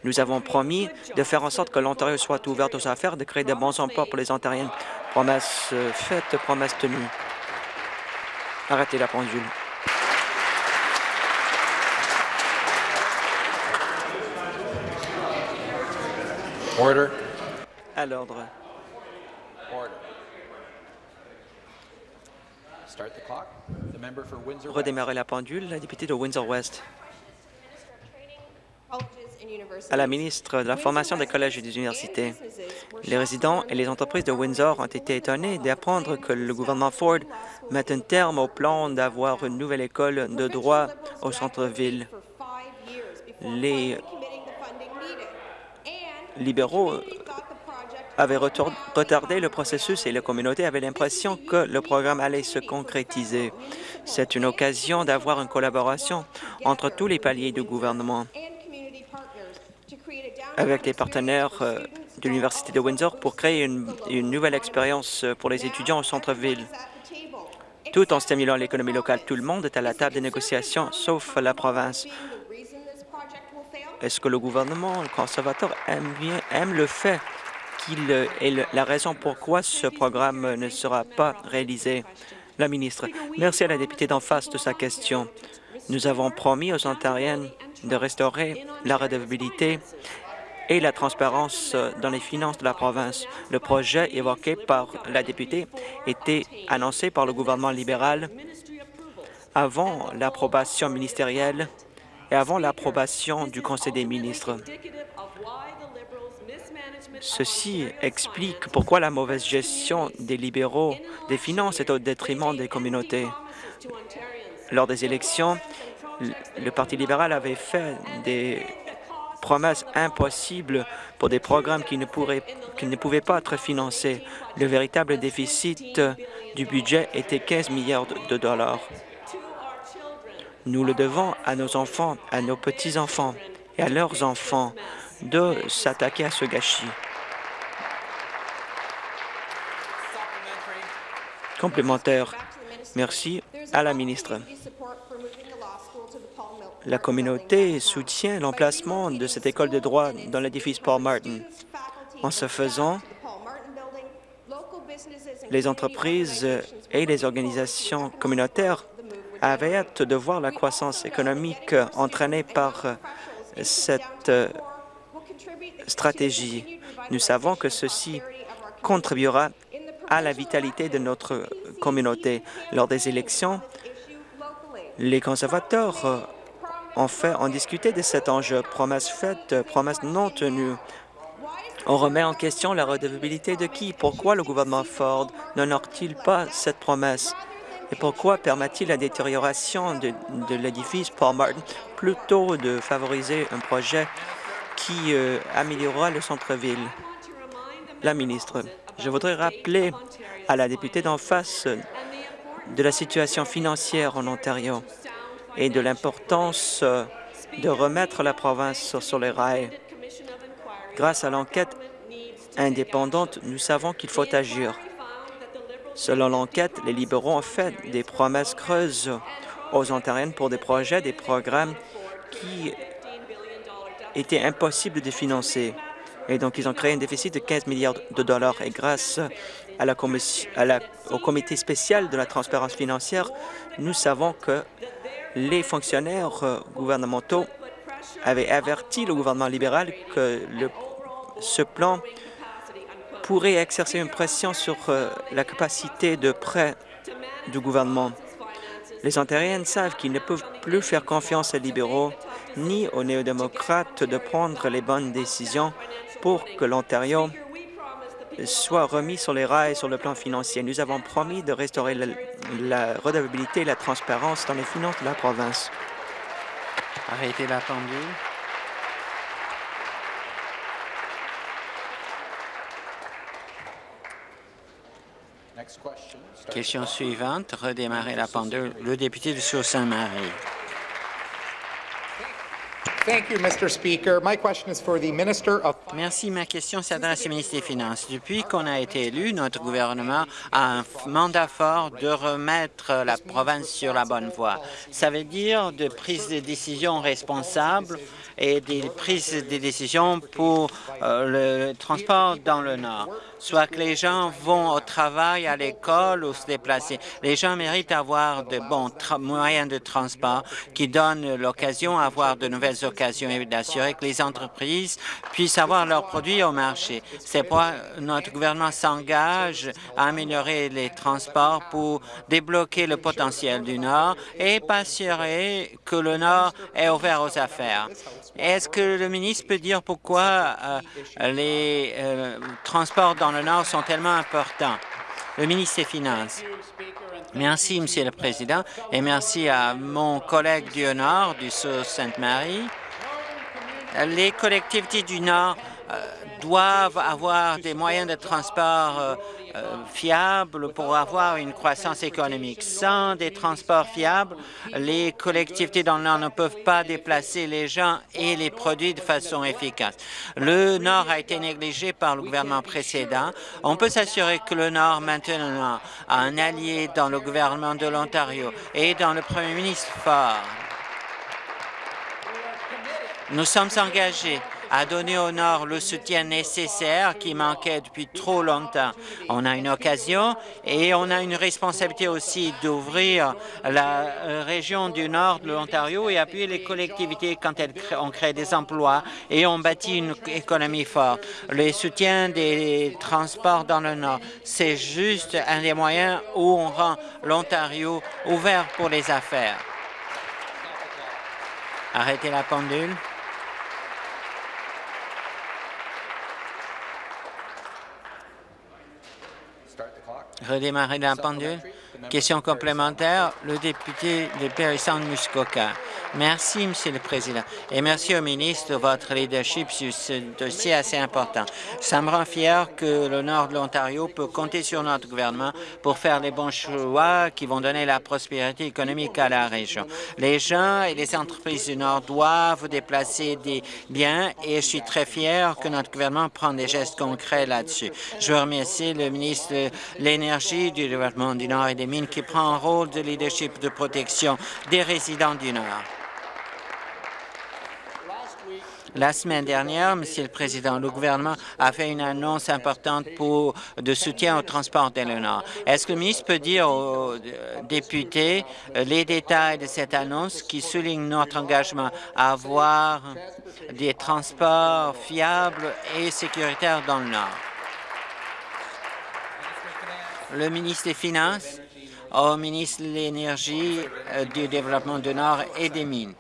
Nous avons promis de faire en sorte que l'Ontario soit ouvert aux affaires, de créer de bons emplois pour les Ontariens. Promesse faite, promesse tenue. Arrêtez la pendule. Order. À l'ordre. Redémarrer la pendule, la députée de Windsor-West. À la ministre de la Formation des collèges et des universités, les résidents et les entreprises de Windsor ont été étonnés d'apprendre que le gouvernement Ford met un terme au plan d'avoir une nouvelle école de droit au centre-ville. Les libéraux avait retardé le processus et la communauté avait l'impression que le programme allait se concrétiser. C'est une occasion d'avoir une collaboration entre tous les paliers du gouvernement avec les partenaires euh, de l'Université de Windsor pour créer une, une nouvelle expérience pour les étudiants au centre-ville. Tout en stimulant l'économie locale, tout le monde est à la table des négociations, sauf la province. Est-ce que le gouvernement conservateur aime, le fait qu'il est la raison pourquoi ce programme ne sera pas réalisé? La ministre. Merci à la députée d'en face de sa question. Nous avons promis aux Ontariennes de restaurer la redevabilité et la transparence dans les finances de la province. Le projet évoqué par la députée était annoncé par le gouvernement libéral avant l'approbation ministérielle avant l'approbation du Conseil des ministres. Ceci explique pourquoi la mauvaise gestion des libéraux des finances est au détriment des communautés. Lors des élections, le Parti libéral avait fait des promesses impossibles pour des programmes qui ne, qui ne pouvaient pas être financés. Le véritable déficit du budget était 15 milliards de dollars. Nous le devons à nos enfants, à nos petits-enfants et à leurs enfants de s'attaquer à ce gâchis. Complémentaire. Merci à la ministre. La communauté soutient l'emplacement de cette école de droit dans l'édifice Paul Martin. En ce faisant, les entreprises et les organisations communautaires avaient hâte de voir la croissance économique entraînée par cette stratégie. Nous savons que ceci contribuera à la vitalité de notre communauté. Lors des élections, les conservateurs ont, fait, ont discuté de cet enjeu, promesse faite, promesse non tenue. On remet en question la redevabilité de qui? Pourquoi le gouvernement Ford n'honore-t-il pas cette promesse? Et pourquoi permet-il la détérioration de, l'édifice Paul Martin plutôt de favoriser un projet qui euh, améliorera le centre-ville? La ministre, je voudrais rappeler à la députée d'en face de la situation financière en Ontario et de l'importance euh, de remettre la province sur les rails. Grâce à l'enquête indépendante, nous savons qu'il faut agir. Selon l'enquête, les libéraux ont fait des promesses creuses aux Ontariennes pour des projets, des programmes qui étaient impossibles de financer. Et donc, ils ont créé un déficit de 15 milliards de dollars. Et grâce à la, au comité spécial de la transparence financière, nous savons que les fonctionnaires euh, gouvernementaux avaient averti le gouvernement libéral que ce plan pourrait exercer une pression sur euh, la capacité de prêt du gouvernement. Les Ontariens savent qu'ils ne peuvent plus faire confiance aux libéraux ni aux néo-démocrates de prendre les bonnes décisions pour que l'Ontario soit remis sur les rails sur le plan financier. Nous avons promis de restaurer la, la redevabilité et la transparence dans les finances de la province. Arrêtez la pendule. Question. Suivante, redémarrer la pendule. Le député de Merci. Ma question s'adresse au ministre des Finances. Depuis qu'on a été élu, notre gouvernement a un mandat fort de remettre la province sur la bonne voie. Ça veut dire de prise de décisions responsables et des prises de décisions pour euh, le transport dans le Nord soit que les gens vont au travail, à l'école ou se déplacer. Les gens méritent d'avoir de bons moyens de transport qui donnent l'occasion d'avoir de nouvelles occasions et d'assurer que les entreprises puissent avoir leurs produits au marché. C'est pourquoi notre gouvernement s'engage à améliorer les transports pour débloquer le potentiel du Nord et assurer que le Nord est ouvert aux affaires. Est-ce que le ministre peut dire pourquoi euh, les euh, transports dans le Nord sont tellement importants? Le ministre des Finances. Merci, Monsieur le Président, et merci à mon collègue du Nord, du Sault-Sainte-Marie. Les collectivités du Nord euh, doivent avoir des moyens de transport euh, euh, fiables pour avoir une croissance économique. Sans des transports fiables, les collectivités dans le Nord ne peuvent pas déplacer les gens et les produits de façon efficace. Le Nord a été négligé par le gouvernement précédent. On peut s'assurer que le Nord, maintenant, a un allié dans le gouvernement de l'Ontario et dans le premier ministre fort. Nous sommes engagés à donner au Nord le soutien nécessaire qui manquait depuis trop longtemps. On a une occasion et on a une responsabilité aussi d'ouvrir la euh, région du Nord de l'Ontario et appuyer les collectivités quand elles ont créé des emplois et ont bâti une économie forte. Le soutien des transports dans le Nord, c'est juste un des moyens où on rend l'Ontario ouvert pour les affaires. Arrêtez la pendule. Redémarrer la pendule. Question complémentaire, le député de Périsson-Muskoka. Merci, Monsieur le Président, et merci au ministre de votre leadership sur ce dossier assez important. Ça me rend fier que le Nord de l'Ontario peut compter sur notre gouvernement pour faire les bons choix qui vont donner la prospérité économique à la région. Les gens et les entreprises du Nord doivent déplacer des biens et je suis très fier que notre gouvernement prenne des gestes concrets là-dessus. Je veux remercier le ministre de l'Énergie, du développement du Nord et des Mines qui prend un rôle de leadership de protection des résidents du Nord. La semaine dernière, Monsieur le Président, le gouvernement a fait une annonce importante de soutien au transport dans le Nord. Est-ce que le ministre peut dire aux députés les détails de cette annonce qui souligne notre engagement à avoir des transports fiables et sécuritaires dans le Nord? Le ministre des Finances, au ministre de l'Énergie, du Développement du Nord et des Mines.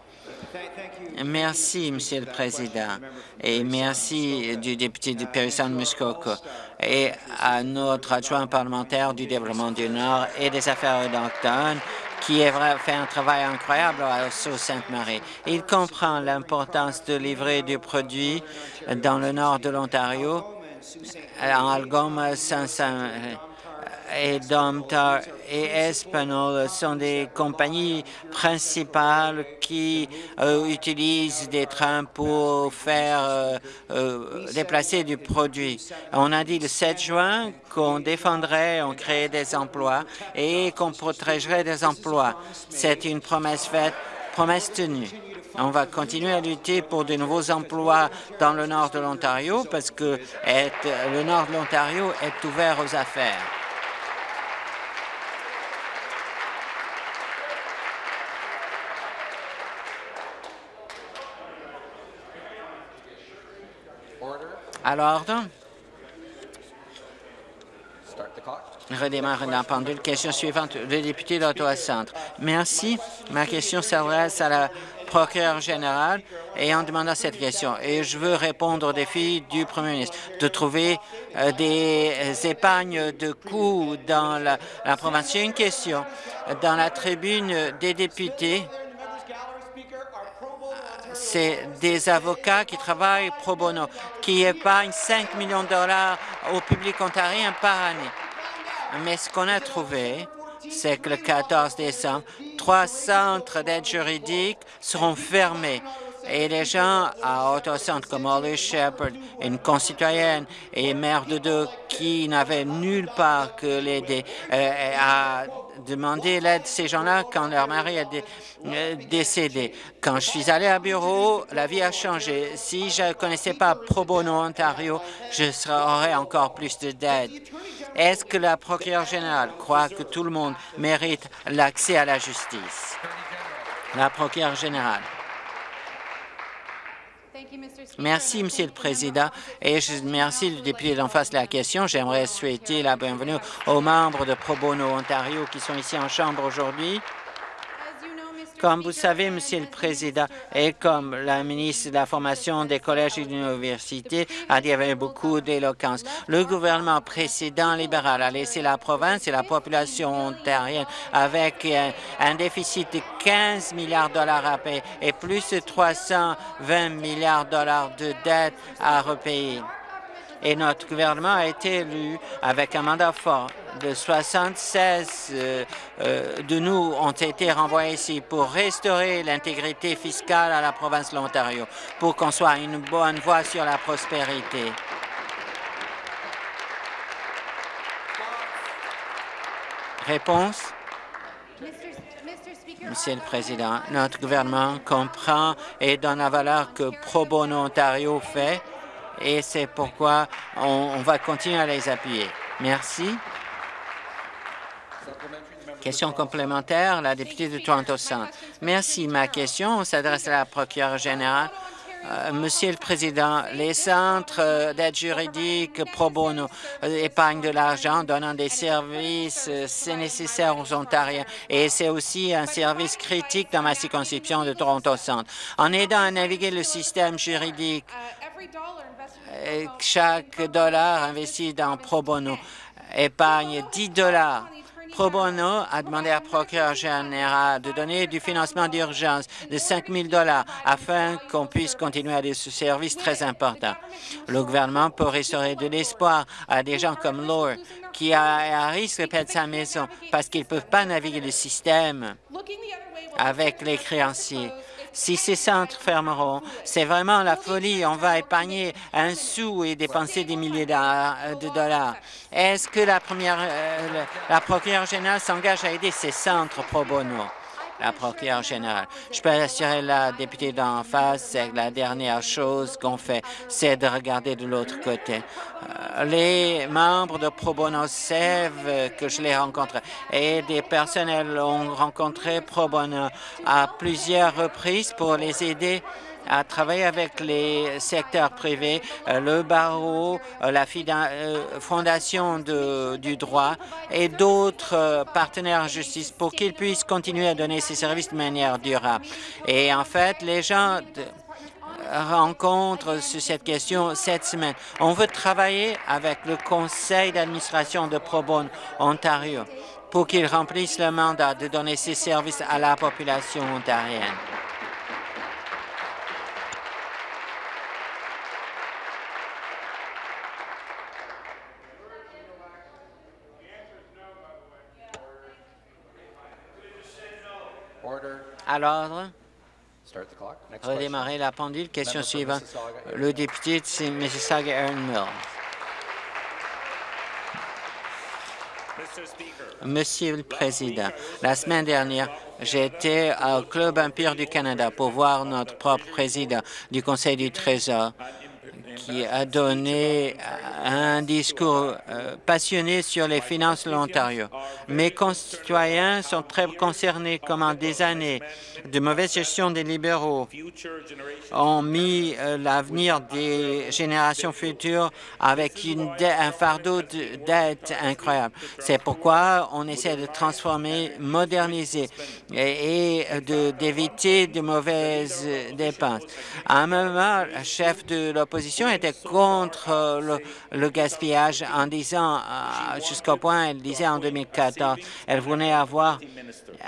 Merci, Monsieur le Président, et merci du député de Périsson-Muskoka et à notre adjoint parlementaire du développement du Nord et des affaires autochtones qui a fait un travail incroyable à Sault-Sainte-Marie. Il comprend l'importance de livrer du produit dans le nord de l'Ontario, en Algoma, Saint-Saint et Domtar et Espanol sont des compagnies principales qui euh, utilisent des trains pour faire euh, euh, déplacer du produit. On a dit le 7 juin qu'on défendrait, on créerait des emplois et qu'on protégerait des emplois. C'est une promesse faite, promesse tenue. On va continuer à lutter pour de nouveaux emplois dans le nord de l'Ontario parce que le nord de l'Ontario est ouvert aux affaires. À l'ordre. Redémarre la pendule. Question suivante, le député d'Ottawa-Centre. Merci. Ma question s'adresse à la procureur général et en demandant cette question. Et je veux répondre au défi du Premier ministre de trouver euh, des épargnes de coûts dans la, la province. J'ai une question. Dans la tribune des députés, c'est des avocats qui travaillent pro bono, qui épargnent 5 millions de dollars au public ontarien par année. Mais ce qu'on a trouvé, c'est que le 14 décembre, trois centres d'aide juridique seront fermés et les gens à Autocentre comme Holly Shepard, une concitoyenne et mère de deux qui n'avaient nulle part que l'aider, euh, à demander l'aide de ces gens-là quand leur mari est euh, décédé. Quand je suis allé à bureau, la vie a changé. Si je ne connaissais pas Pro Bono Ontario, je aurais encore plus d'aide. Est-ce que la procureure générale croit que tout le monde mérite l'accès à la justice? La procureure générale. Merci, Monsieur le Président, et je remercie le député d'en face de la question. J'aimerais souhaiter la bienvenue aux membres de Pro Bono Ontario qui sont ici en Chambre aujourd'hui. Comme vous savez, Monsieur le Président, et comme la ministre de la Formation des collèges et de l'université a dit avec beaucoup d'éloquence, le gouvernement précédent libéral a laissé la province et la population ontarienne avec un, déficit de 15 milliards de dollars à payer et plus de 320 milliards de dollars de dettes à repayer et notre gouvernement a été élu avec un mandat fort. De 76 euh, euh, de nous ont été renvoyés ici pour restaurer l'intégrité fiscale à la province de l'Ontario, pour qu'on soit une bonne voie sur la prospérité. Réponse? Monsieur le Président, notre gouvernement comprend et donne la valeur que Pro Bono Ontario fait et c'est pourquoi on, va continuer à les appuyer. Merci. Question complémentaire, la députée de Toronto Centre. Merci. Ma question s'adresse à la procureure générale. Euh, Monsieur le Président, les centres d'aide juridique pro bono euh, épargnent de l'argent, donnant des services, euh, c'est nécessaire aux Ontariens et c'est aussi un service critique dans ma circonscription de Toronto Centre. En aidant à naviguer le système juridique, chaque dollar investi dans Pro Bono épargne 10 dollars. Pro Bono a demandé à procureur général de donner du financement d'urgence de 5 000 dollars afin qu'on puisse continuer à des services très importants. Le gouvernement peut restaurer de l'espoir à des gens comme Laure qui a à risque de perdre sa maison parce qu'ils ne peuvent pas naviguer le système avec les créanciers. Si ces centres fermeront, c'est vraiment la folie. On va épargner un sou et dépenser des milliers de dollars. Est-ce que la première, euh, la procureure générale s'engage à aider ces centres pro bono? La procureure générale. Je peux assurer la députée d'en face, c'est la dernière chose qu'on fait, c'est de regarder de l'autre côté. Euh, les membres de Pro Bono savent que je les rencontre et des personnels ont rencontré Pro Bono à plusieurs reprises pour les aider à travailler avec les secteurs privés, euh, le barreau, euh, la euh, fondation du droit et d'autres partenaires en justice pour qu'ils puissent continuer à donner ces services de manière durable. Et en fait, les gens rencontrent sur cette question cette semaine. On veut travailler avec le conseil d'administration de Pro Ontario pour qu'ils remplissent le mandat de donner ces services à la population ontarienne. À l'ordre. Redémarrer la pendule. Question suivante. Le député de Mississauga, Aaron Mills. Monsieur le Président, la semaine dernière, j'étais au Club Empire du Canada pour voir notre propre président du Conseil du Trésor qui a donné un discours euh, passionné sur les finances de l'Ontario. Mes concitoyens sont très concernés comment des années de mauvaise gestion des libéraux ont mis euh, l'avenir des générations futures avec un fardeau de dette incroyable. C'est pourquoi on essaie de transformer, moderniser et, d'éviter de, mauvaises dépenses. À un moment, chef de l'opposition était contre le, le, gaspillage en disant, euh, jusqu'au point, elle disait en 2014, elle voulait avoir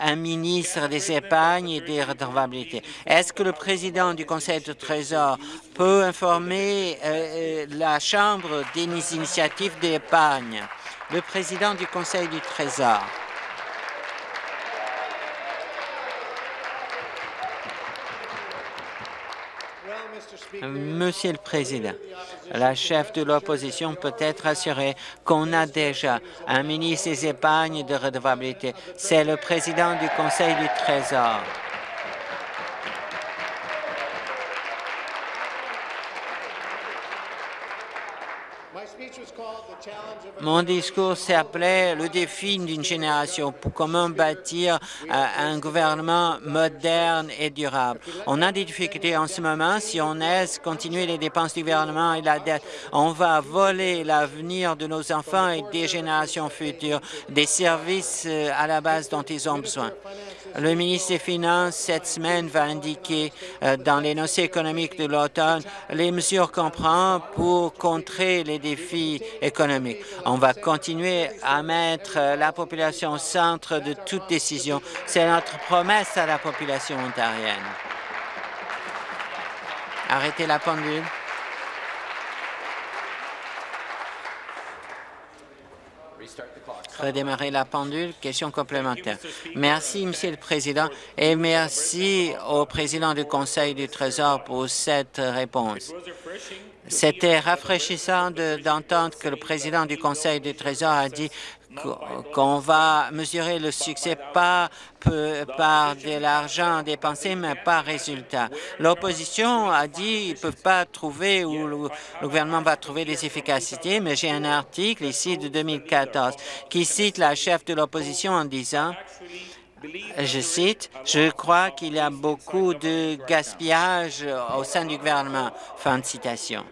un ministre des épargnes et des redevabilités. Est-ce que le président du Conseil de Trésor peut informer euh, euh, la Chambre des initiatives d'épargne? Le président du Conseil du Trésor. Monsieur le Président, la chef de l'opposition peut être assurée qu'on a déjà un ministre des épargnes de redevabilité. C'est le président du Conseil du Trésor. Mon discours s'appelait le défi d'une génération pour comment bâtir euh, un gouvernement moderne et durable. On a des difficultés en ce moment. Si on laisse continuer les dépenses du gouvernement et la dette, on va voler l'avenir de nos enfants et des générations futures, des services euh, à la base dont ils ont besoin. Le ministre des Finances, cette semaine, va indiquer euh, dans les notions économiques de l'automne les mesures qu'on prend pour contrer les défis économiques. On va continuer à mettre euh, la population au centre de toute décision. C'est notre promesse à la population ontarienne. Arrêtez la pendule. Redémarrer la pendule. Question complémentaire. Merci, Monsieur le Président, et merci au président du Conseil du Trésor pour cette réponse. C'était rafraîchissant d'entendre que le président du Conseil du Trésor a dit qu'on va mesurer le succès pas par de l'argent dépensé, mais par résultat. L'opposition a dit qu'ils ne peuvent pas trouver ou le, gouvernement va trouver des efficacités, mais j'ai un article ici de 2014 qui cite la chef de l'opposition en disant je cite, « Je crois qu'il y a beaucoup de gaspillage au sein du gouvernement. » Fin de citation.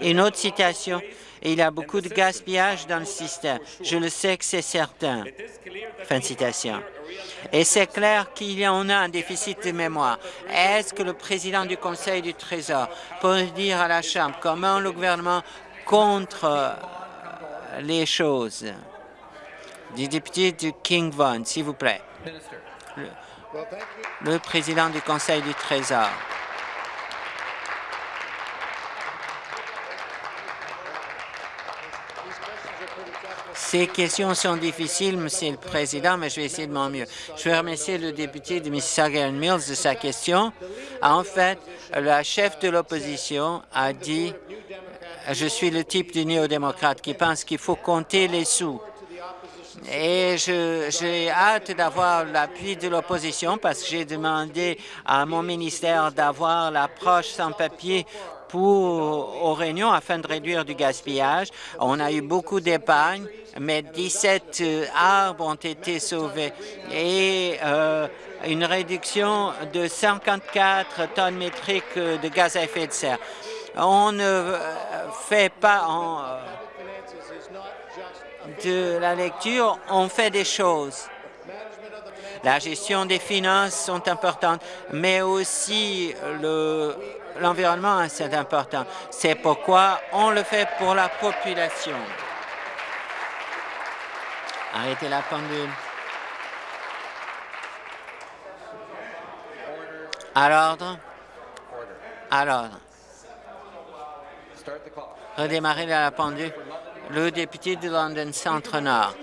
Une autre citation, il y a beaucoup de gaspillage dans le système. Je le sais que c'est certain. Fin de citation. Et c'est clair qu'il y en a un déficit de mémoire. Est-ce que le président du Conseil du Trésor peut dire à la Chambre comment le gouvernement contre euh, les choses? Du député de King Vaughan, s'il vous plaît. le président du Conseil du Trésor. Ces questions sont difficiles, Monsieur le Président, mais je vais essayer de mon mieux. Je veux remercier le député de Mississauga Mills de sa question. En fait, la chef de l'opposition a dit « Je suis le type de néo-démocrate qui pense qu'il faut compter les sous. » Et j'ai hâte d'avoir l'appui de l'opposition parce que j'ai demandé à mon ministère d'avoir l'approche sans papier aux réunions afin de réduire du gaspillage. On a eu beaucoup d'épargne, mais 17 euh, arbres ont été sauvés et euh, une réduction de 54 tonnes métriques de gaz à effet de serre. On ne euh, fait pas de la lecture, on fait des choses. La gestion des finances sont importantes, mais aussi le l'environnement, c'est important. C'est pourquoi on le fait pour la population. Arrêtez la pendule. À l'ordre. À l'ordre. Redémarrer la pendule. Le député de London Centre-Nord.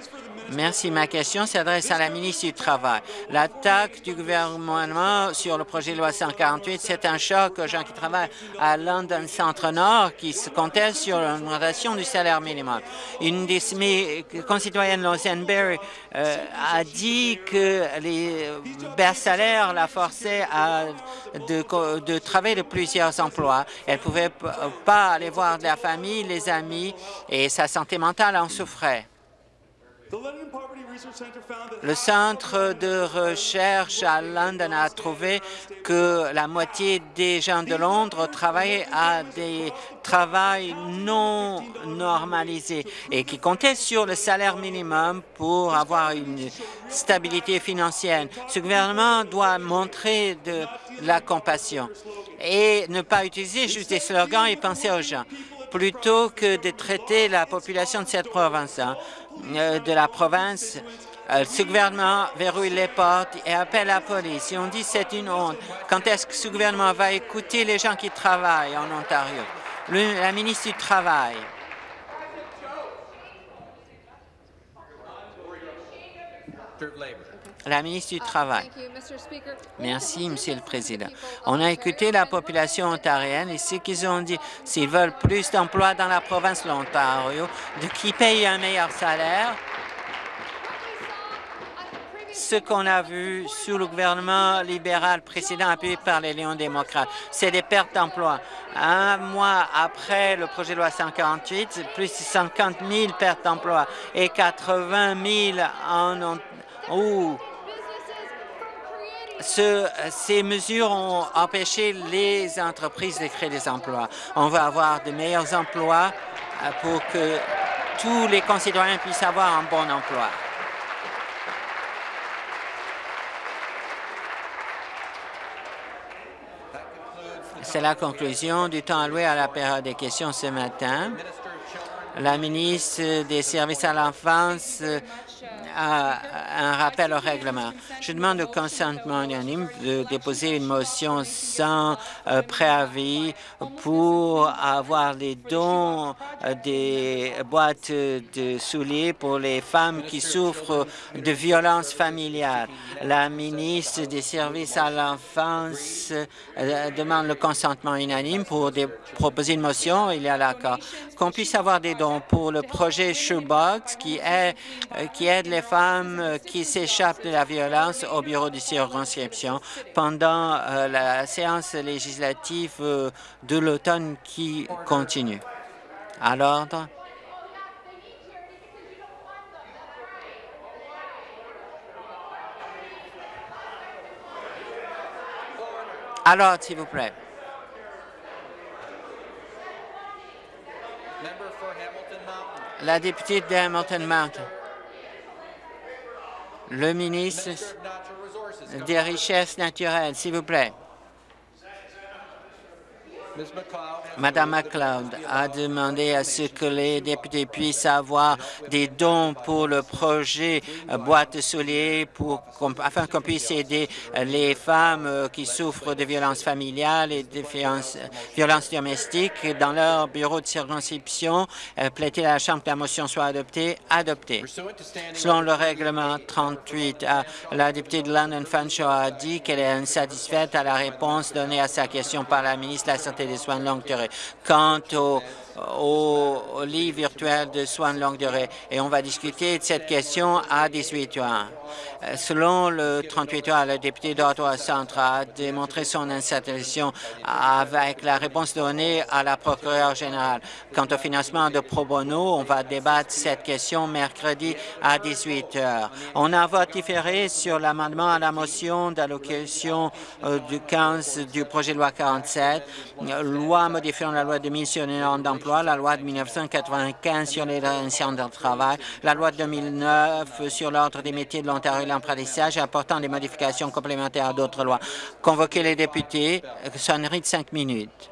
Merci. Ma question s'adresse à la ministre du Travail. L'attaque du gouvernement sur le projet de loi 148, c'est un choc aux gens qui travaillent à London Centre-Nord qui se contestent sur l'augmentation du salaire minimum. Une de mes concitoyennes, Lausanne Berry, euh, a dit que les bas salaires la forçaient à de, de travailler de plusieurs emplois. Elle pouvait pas aller voir la famille, les amis, et sa santé mentale en souffrait. Le centre de recherche à London a trouvé que la moitié des gens de Londres travaillaient à des travails non normalisés et qui comptaient sur le salaire minimum pour avoir une stabilité financière. Ce gouvernement doit montrer de la compassion et ne pas utiliser juste des slogans et penser aux gens plutôt que de traiter la population de cette province. Euh, de la province, euh, ce gouvernement verrouille les portes et appelle la police. Et on dit c'est une honte. Quand est-ce que ce gouvernement va écouter les gens qui travaillent en Ontario? la ministre du Travail. La ministre du Travail. Merci, Monsieur le Président. On a écouté la population ontarienne et ce qu'ils ont dit. S'ils veulent plus d'emplois dans la province de l'Ontario, de qui paye un meilleur salaire, ce qu'on a vu sous le gouvernement libéral précédent appuyé par les Lions démocrates. C'est des pertes d'emplois. Un mois après le projet de loi 148, plus de 50 000 pertes d'emplois et 80 000 en ces mesures ont empêché les entreprises de créer des emplois. On va avoir de meilleurs emplois euh, pour que tous les concitoyens puissent avoir un bon emploi. C'est la conclusion du temps alloué à la période des questions ce matin. La ministre des Services à l'enfance un rappel au règlement. Je demande au consentement unanime de déposer une motion sans euh, préavis pour avoir les dons euh, des boîtes de souliers pour les femmes qui souffrent de violences familiales. La ministre des Services à l'enfance euh, demande le consentement unanime pour proposer une motion. Il y a l'accord. Qu'on puisse avoir des dons pour le projet Shoebox qui, qui aide les femmes euh, qui s'échappent de la violence au bureau de circonscription pendant euh, la séance législative euh, de l'automne qui continue. À l'ordre. Alors, s'il vous plaît. La députée de Hamilton Mountain le ministre des Richesses naturelles, s'il vous plaît. Madame McLeod a demandé à ce que les députés puissent avoir des dons pour le projet euh, boîte souliers pour, afin qu'on puisse aider les femmes euh, qui souffrent de violences familiales et de violences, domestiques dans leur bureau de circonscription. Plaider à la Chambre que la motion soit adoptée. Adoptée. Selon le règlement 38, la députée de London Fanshawe a dit qu'elle est insatisfaite à la réponse donnée à sa question par la ministre de la Santé des soins de longue durée. Quant au au lit virtuel de soins de longue durée. Et on va discuter de cette question à 18 heures. Euh, selon le 38 heures, le député d'Ottawa Centre a démontré son insatisfaction avec la réponse donnée à la procureure générale. Quant au financement de pro bono, on va débattre cette question mercredi à 18 heures. On a voté différé sur l'amendement à la motion d'allocation euh, du 15 du projet de loi 47, loi modifiant la loi de mission d'emploi la loi de 1995 sur les relations de travail, la loi de 2009 sur l'ordre des métiers de l'Ontario et l'apprentissage apportant des modifications complémentaires à d'autres lois. Convoquer les députés, sonnerie de cinq minutes.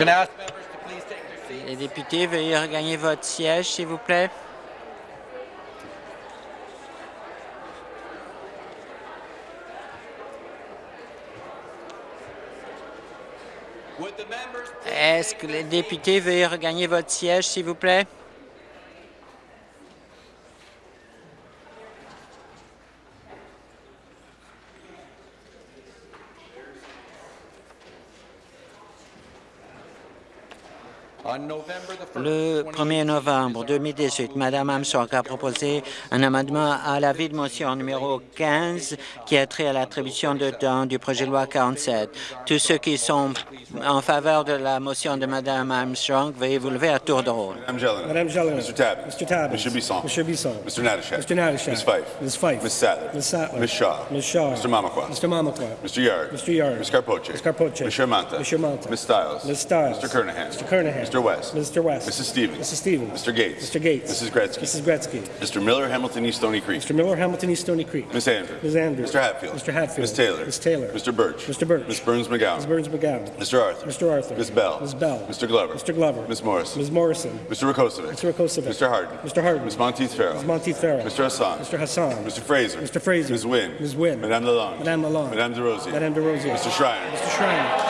Les députés, veuillez regagner votre siège, s'il vous plaît. Est-ce que les députés veuillez regagner votre siège, s'il vous plaît? Le 1er novembre 2018, Mme Armstrong a proposé un amendement à l'avis de motion numéro 15 qui a trait à l'attribution de temps du projet de loi 47. Tous ceux qui sont en faveur de la motion de Mme Armstrong, veuillez vous lever à tour de rôle. Mme Jelen. Mr. Tabb. Mr. Tabb. Mr. Bisson. Mr. Bisson. Mr. Natashek. Mr. Natashek. Ms. Fife. Ms. Fife. Ms. Sattler. Ms. Sattler. Ms. Shaw. Ms. Shaw. Mr. Mamakwa. Mr. Mamakwa. Mr. Yard. Mr. Yard. Ms. Carpoche. Ms. Carpoche. Ms. Shermanta. Ms. Shermanta. Ms. Stiles. Ms. Stiles. Mr. Kernahan. Mr. Kernahan. Mr. West. Mr. West. Mrs. Stevens. Mrs. Stevens. Mr. Gates. Mr. Gates. Mrs. Gretzky. Mrs. Gretzky. Mr. Miller, Hamilton East Stony Creek. Mr. Miller, Hamilton East Stony Creek. Ms. Andrews. Ms. Andrews. Mr. Hatfield. Mr. Hatfield. Ms. Taylor. Ms. Taylor. Mr. Birch. Mr. Birch. Ms. Burns McGowan. Ms. Burns McGowan. Mr. Arthur. Mr. Arthur. Ms. Bell. Ms. Bell. Mr. Glover. Mr. Glover. Ms. Morrison. Ms. Morrison. Mr. Rakosovic. Mr. Rakosovic. Mr. Harden. Mr. Harden. Ms. Monteith Farrell. Ms. Monteith Farrell. Mr. Hassan. Mr. Hassan. Mr. Fraser. Mr. Fraser. Ms. Wynn. Ms. Wynn. Madame Lalonde. Madame Lalonde. Madame DeRosier. Madame DeRosier. Mr. Schreiner. Mr. Schreiner.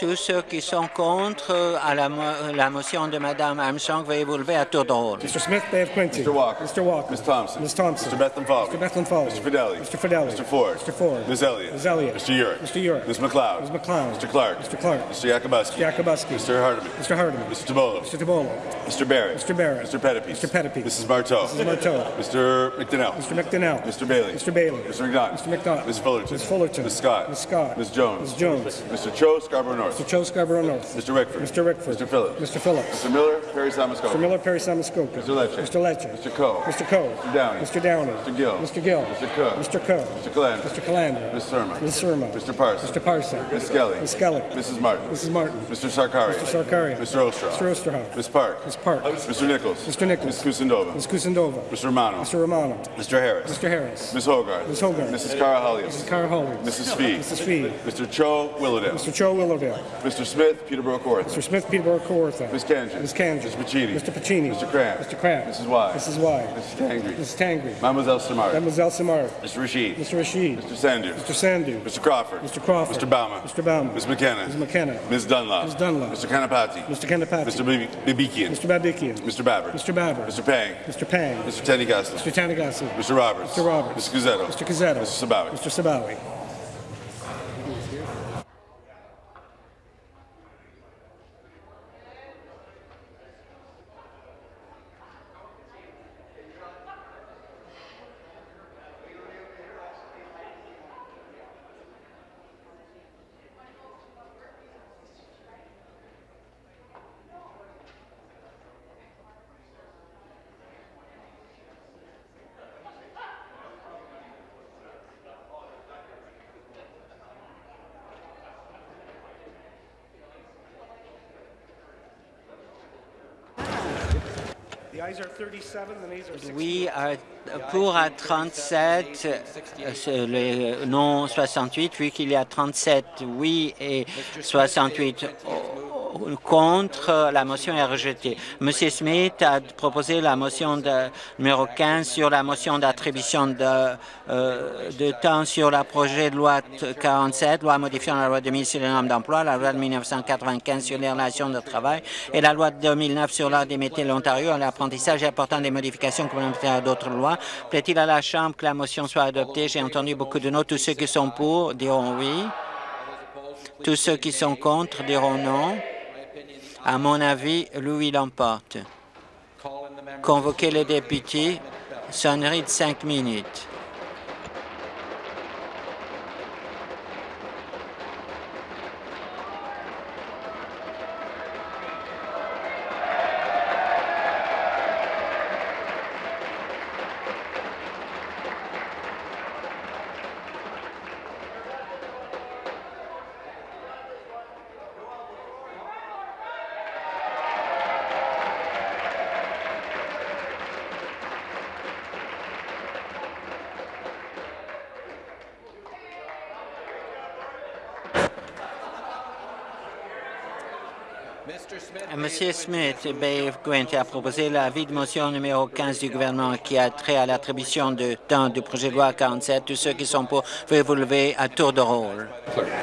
Tous ceux qui sont contre à la, mo la motion de Mme Armstrong, veuillez vous lever à tour de rôle. Mr. Smith, Bay of Quincy. Mr. Walker. Mr. Walker. Ms. Thompson. Ms. Thompson. Mr. Bethlehem Fowler. Mr. Bethlehem Fowler. Mr. Fidelli. Mr. Fidelli. Mr. Ford. Mr. Ford. Ms. Elliott. Ms. Elliott. Mr. Urick. Mr. Urick. Ms. McLeod. Ms. McLeod. Mr. Clark. Mr. Clark. Mr. Yakubuski. Mr. Yakubuski. Mr. Hardeman. Mr. Hardeman. Mr. Tabolo. Mr. Tabolo. Mr. Barrett. Mr. Barrett. Mr. Pettipies. Mr. Pettipies. Mrs. Marteau. Mrs. Marteau. Mr. McDonnell. Mr. McDonnell. Mr. Bailey. Mr. Bailey. Mr. McDonald. Mr. McDonald. Ms. Fullerton. Ms. Fullerton. Ms. Scott. Ms. Scott. Ms. Jones. Ms. Jones. Mr. Cho, Scarborough North. Mr. Cho Scarborough North. Mr. Rickford. Mr. Rickford. Mr. Phillips. Mr. Phillips. Mr. Miller, Perry Samuskoka. Mr. Miller, Perry Samuskoka. Mr. Lecce. Mr. Lecce. Mr. Coe. Mr. Coe. Mr. Downey. Mr. Downey. Mr. Gill. Mr. Gill. Mr. Coe. Mr. Coe. Mr. Calandra. Mr. Calandra. Ms. Surma. Ms. Surma. Mr. Parsons. Mr. Parson. Ms. Skelly. Ms. Skelly. Mrs. Martin. Mrs. Martin. Mr. Sarkaria. Mr. Sarkaria. Mr. Ostroff. Mr. Osterhoff. Ms. Park. Ms. Park. Mr. Nichols. Mr. Nichols. Ms. Kusindova. Ms. Kusindova. Mr. Romano. Mr. Romano. Mr. Harris. Mr. Harris. Ms. Hogarth. Ms. Hogarth. Mrs. Cara Hollios. Mrs. Cara Hollins. Mrs. Fee. Mrs. Fee. Mr. Cho Willowdale. Mr. Cho Willowdale. Mr. Smith, Peterborough Court. Mr. Smith, Peterborough Kawartha. Ms. Kanjan. Ms. Kanjan. Mr. Pacini. Mr. Pacini. Mr. Cramp. Mr. Cramp. Mrs. Y. Mrs. Y. Mrs. Tangri. Mrs. Tangri. Mademoiselle Samar. Mademoiselle Samar. Mr. Rashid. Mr. Rashid. Mr. Sandu. Mr. Sandu. Mr. Crawford. Mr. Crawford. Mr. Bauman. Mr. Bauman. Ms. McKenna. Ms. McKenna. Ms. Dunlop. Ms. Dunlop. Mr. Kanapati. Mr. Kanapati. Mr. Bibikian. Mr. Babikian. Mr. Babber. Mr. Babber. Mr. Pang. Mr. Pang. Mr. Tanigassi. Mr. Tanagasi. Mr. Roberts. Mr. Roberts. Mr. Guzzetto. Mr. Cazzetto. Mr. Sabawi. Mr. Sabawi. Oui, à- pour à 37, euh, c'est le non 68, vu qu'il y a 37 oui et 68 contre, la motion est rejetée. Monsieur Smith a proposé la motion de, numéro 15 sur la motion d'attribution de, euh, temps sur le projet de loi 47, loi modifiant la loi 2000 sur les normes d'emploi, la loi de 1995 sur les relations de travail et la loi de 2009 sur l'art des métiers de l'Ontario à l'apprentissage et apportant des modifications complémentaires à d'autres lois. Plaît-il à la Chambre que la motion soit adoptée? J'ai entendu beaucoup de noms. Tous ceux qui sont pour diront oui. Tous ceux qui sont contre diront non. À mon avis, Louis l'emporte. Convoquer les députés, sonnerie de cinq minutes. Monsieur Smith, Bay Gwent a proposé l'avis de motion numéro 15 du gouvernement qui a trait à l'attribution de temps du projet de loi 47. Tous ceux qui sont pour, veuillez vous lever à tour de rôle.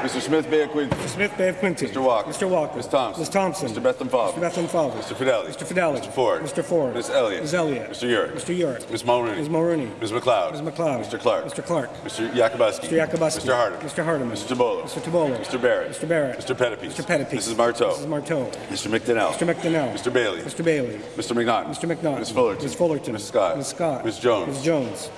Mr. Smith Bay of Quincy. Mr. Smith Bay. Mr. Walker. Mr. Walker. Ms. Thompson. Ms. Thompson. Mr. Bethlehem Father. Mr. Bethlehem Father. Mr. Fidelli. Mr. Fidelli. Mr. Ford. Mr. Ford. Ms. Elliott. Ms. Elliott. Mr. Yurt. Mr. Yurt. Ms. Mulrooney. Ms. Mulrooney. Ms. McLeod. Ms. McLeod. Mr. Clark. Mr. Clark. Mr. Yakubuski. Mr. Yakubuski. Mr. Hardeman. Mr. Hardeman. Mr. Tabola. Mr. Tabola. Mr. Barrett. Mr. Barrett. Mr. Pettipies. Mr. Pettipies. Mrs. Marteau. Mrs. Marteau. Mr. McDonnell. Mr. McDonnell. Mr. Bailey. Mr. Bailey. Mr. McNaughton. Mr. McNaughton. Ms. Fullerton. Ms. Fullerton. Ms. Scott. Ms. Scott. Ms. Jones. Ms. Jones.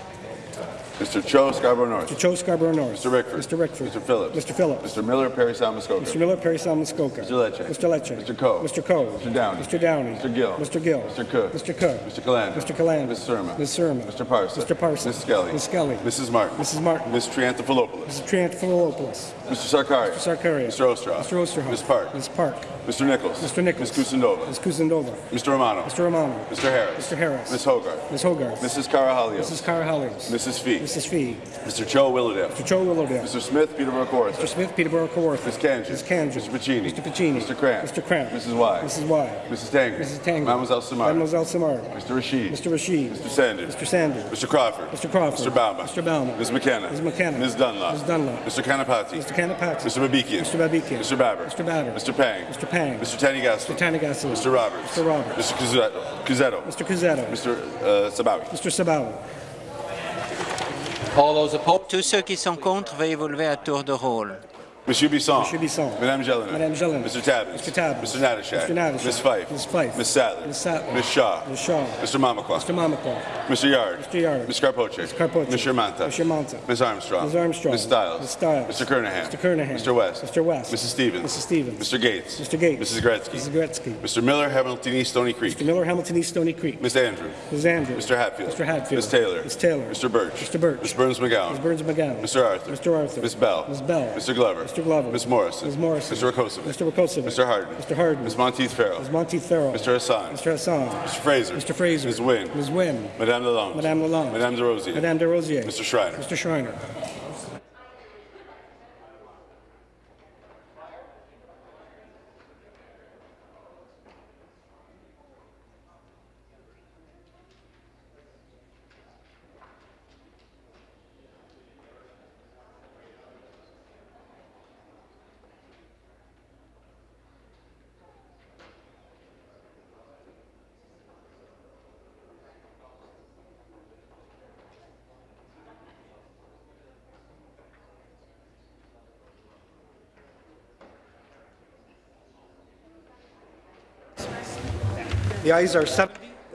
Mr. Cho Scarborough North. Mr. Cho Scarborough North. Mr. Rickford. Mr. Rickford. Mr. Phillips. Mr. Phillips. Mr. Miller Perry Salmuskoka. Mr. Miller, Perry Salmuskoka. Mr. Lecce. Mr. Lecce. Mr. Coe. Mr. Coe. Mr. Downey. Mr. Downey. Mr. Gill. Mr. Gill. Mr. Cook. Mr. Cook. Mr. Calandra. Mr. Calandra. Ms. Surma. Ms. Surma. Mr. Parsons. Mr. Parsons. Ms. Skelly. Ms. Skelly. Mrs. Martin. Mrs. Martin. Ms. Triantafilopoulos. Mr. Triantafilopoulos. Mr. Sarkaria. Mr. Sarkaria. Mr. Osterhoff. Mr. Osterhoff. Ms. Park. Ms. Park. Mr. Nichols. Mr. Nichols. Ms. Kusindova. Ms. Kuzendova. Mr. Romano. Mr. Romano. Mr. Harris. Mr. Harris. Ms. Hogarth. Ms. Hogarth. Mrs. Carahalios. Mrs. Carahalios. Mrs. Fee. Mrs. Fee. Mr. Cho Willowdale. Mr. Joe Willowdale. Mr. Smith Peterborough Kawartha. Mr. Smith, Peterborough, Kawartha. Ms. Kanji. Ms. Kanji. Mr. Pacini. Mr. Pacini. Mr. Cramp. Mr. Cramp. Mrs. Y. Mrs. Y. Mrs. Tanger. Mrs. Tanger. Mademoiselle Samar. Mademoiselle Samar. Mr. Rashid. Mr. Rashid. Mr. Sanders. Mr. Sanders. Mr. Crawford. Mr. Crawford. Mr. Bauma. Mr. Bauma. Ms. McKenna. Ms. McKenna. Ms. Dunlop. Ms. Dunlop. Mr. Kanapati. Mr. Kanapati. Mr. Babikian. Mr. Babikian. Mr. Babber. Mr. Babber. Mr. Pang. Mr. Pang. Mr. Tanigasu. Mr. Tanigasu. Mr. Roberts. Mr. Roberts. Mr. Cusetto. Cusetto. Mr. Cusetto. Mr. Uh, Sabawi. Mr. Sabawi. Tous ceux qui sont contre, veuillez vous lever à tour de rôle. Monsieur Bisson. Monsieur Bisson. Madame Jelena. Madame Jelena. Mr. Tabbins. Mr. Tabbins. Mr. Natashak. Mr. Natashak. Ms. Fife. Ms. Fife. Ms. Sattler. Ms. Sattler. Ms. Shaw. Ms. Shaw. Mr. Mamakwa. Mr. Mamakwa. Mr. Yard. Mr. Yard. Ms. Carpoche. Ms. Carpoche. Mr. Manta. Mr. Manta. Ms. Armstrong. Ms. Armstrong. Ms. Stiles. Ms. Stiles. Mr. Kernahan. Mr. Kernahan. Mr. West. Mr. West. Mrs. Stevens. Mrs. Stevens. Mr. Gates. Mr. Gates. Mrs. Gretzky. Mrs. Gretzky. Mr. Miller, Hamilton East, Stony Creek. Mr. Miller, Hamilton East, Stony Creek. Ms. Andrew. Ms. Andrews. Mr. Hatfield. Mr. Hatfield. Ms. Taylor. Ms. Taylor. Mr. Birch. Mr. Birch. Ms. Burns McGowan. Ms. Burns McGowan. Mr. Arthur. Mr. Arthur. Ms. Bell. Ms. Bell. Mr. Glover. Mr. Glover. Ms. Morrison. Ms. Morrison. Mr. Rakosovic. Mr. Rakosovic. Mr. Harden. Mr. Harden. Ms. Monteith Farrell. Ms. Monteith Farrell. Mr. Hassan. Mr. Hassan. Mr. Fraser. Mr. Fraser. Ms. Wynne. Ms. Wynne. Madame Lalonde. Madame Lalonde. Madame de Rosier. Madame de Rosier. Mr. Schreiner. Mr. Schreiner.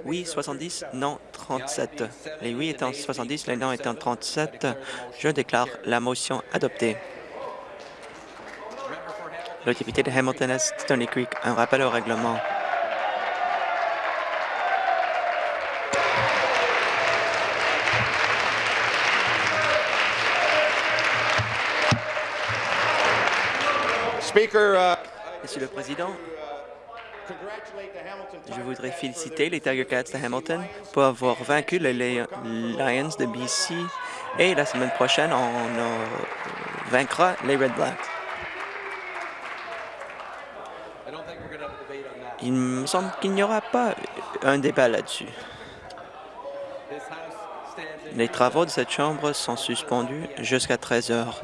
Oui, 70, non 37. Les oui étant 70, les non étant 37, je déclare la motion adoptée. Le député de Hamilton Est, Stony Creek, un rappel au règlement. Speaker, uh, Monsieur le Président, je voudrais féliciter les Tiger Cats de Hamilton pour avoir vaincu les Lions de BC et la semaine prochaine, on vaincra les Red Blacks. Il me semble qu'il n'y aura pas un débat là-dessus. Les travaux de cette Chambre sont suspendus jusqu'à 13 heures.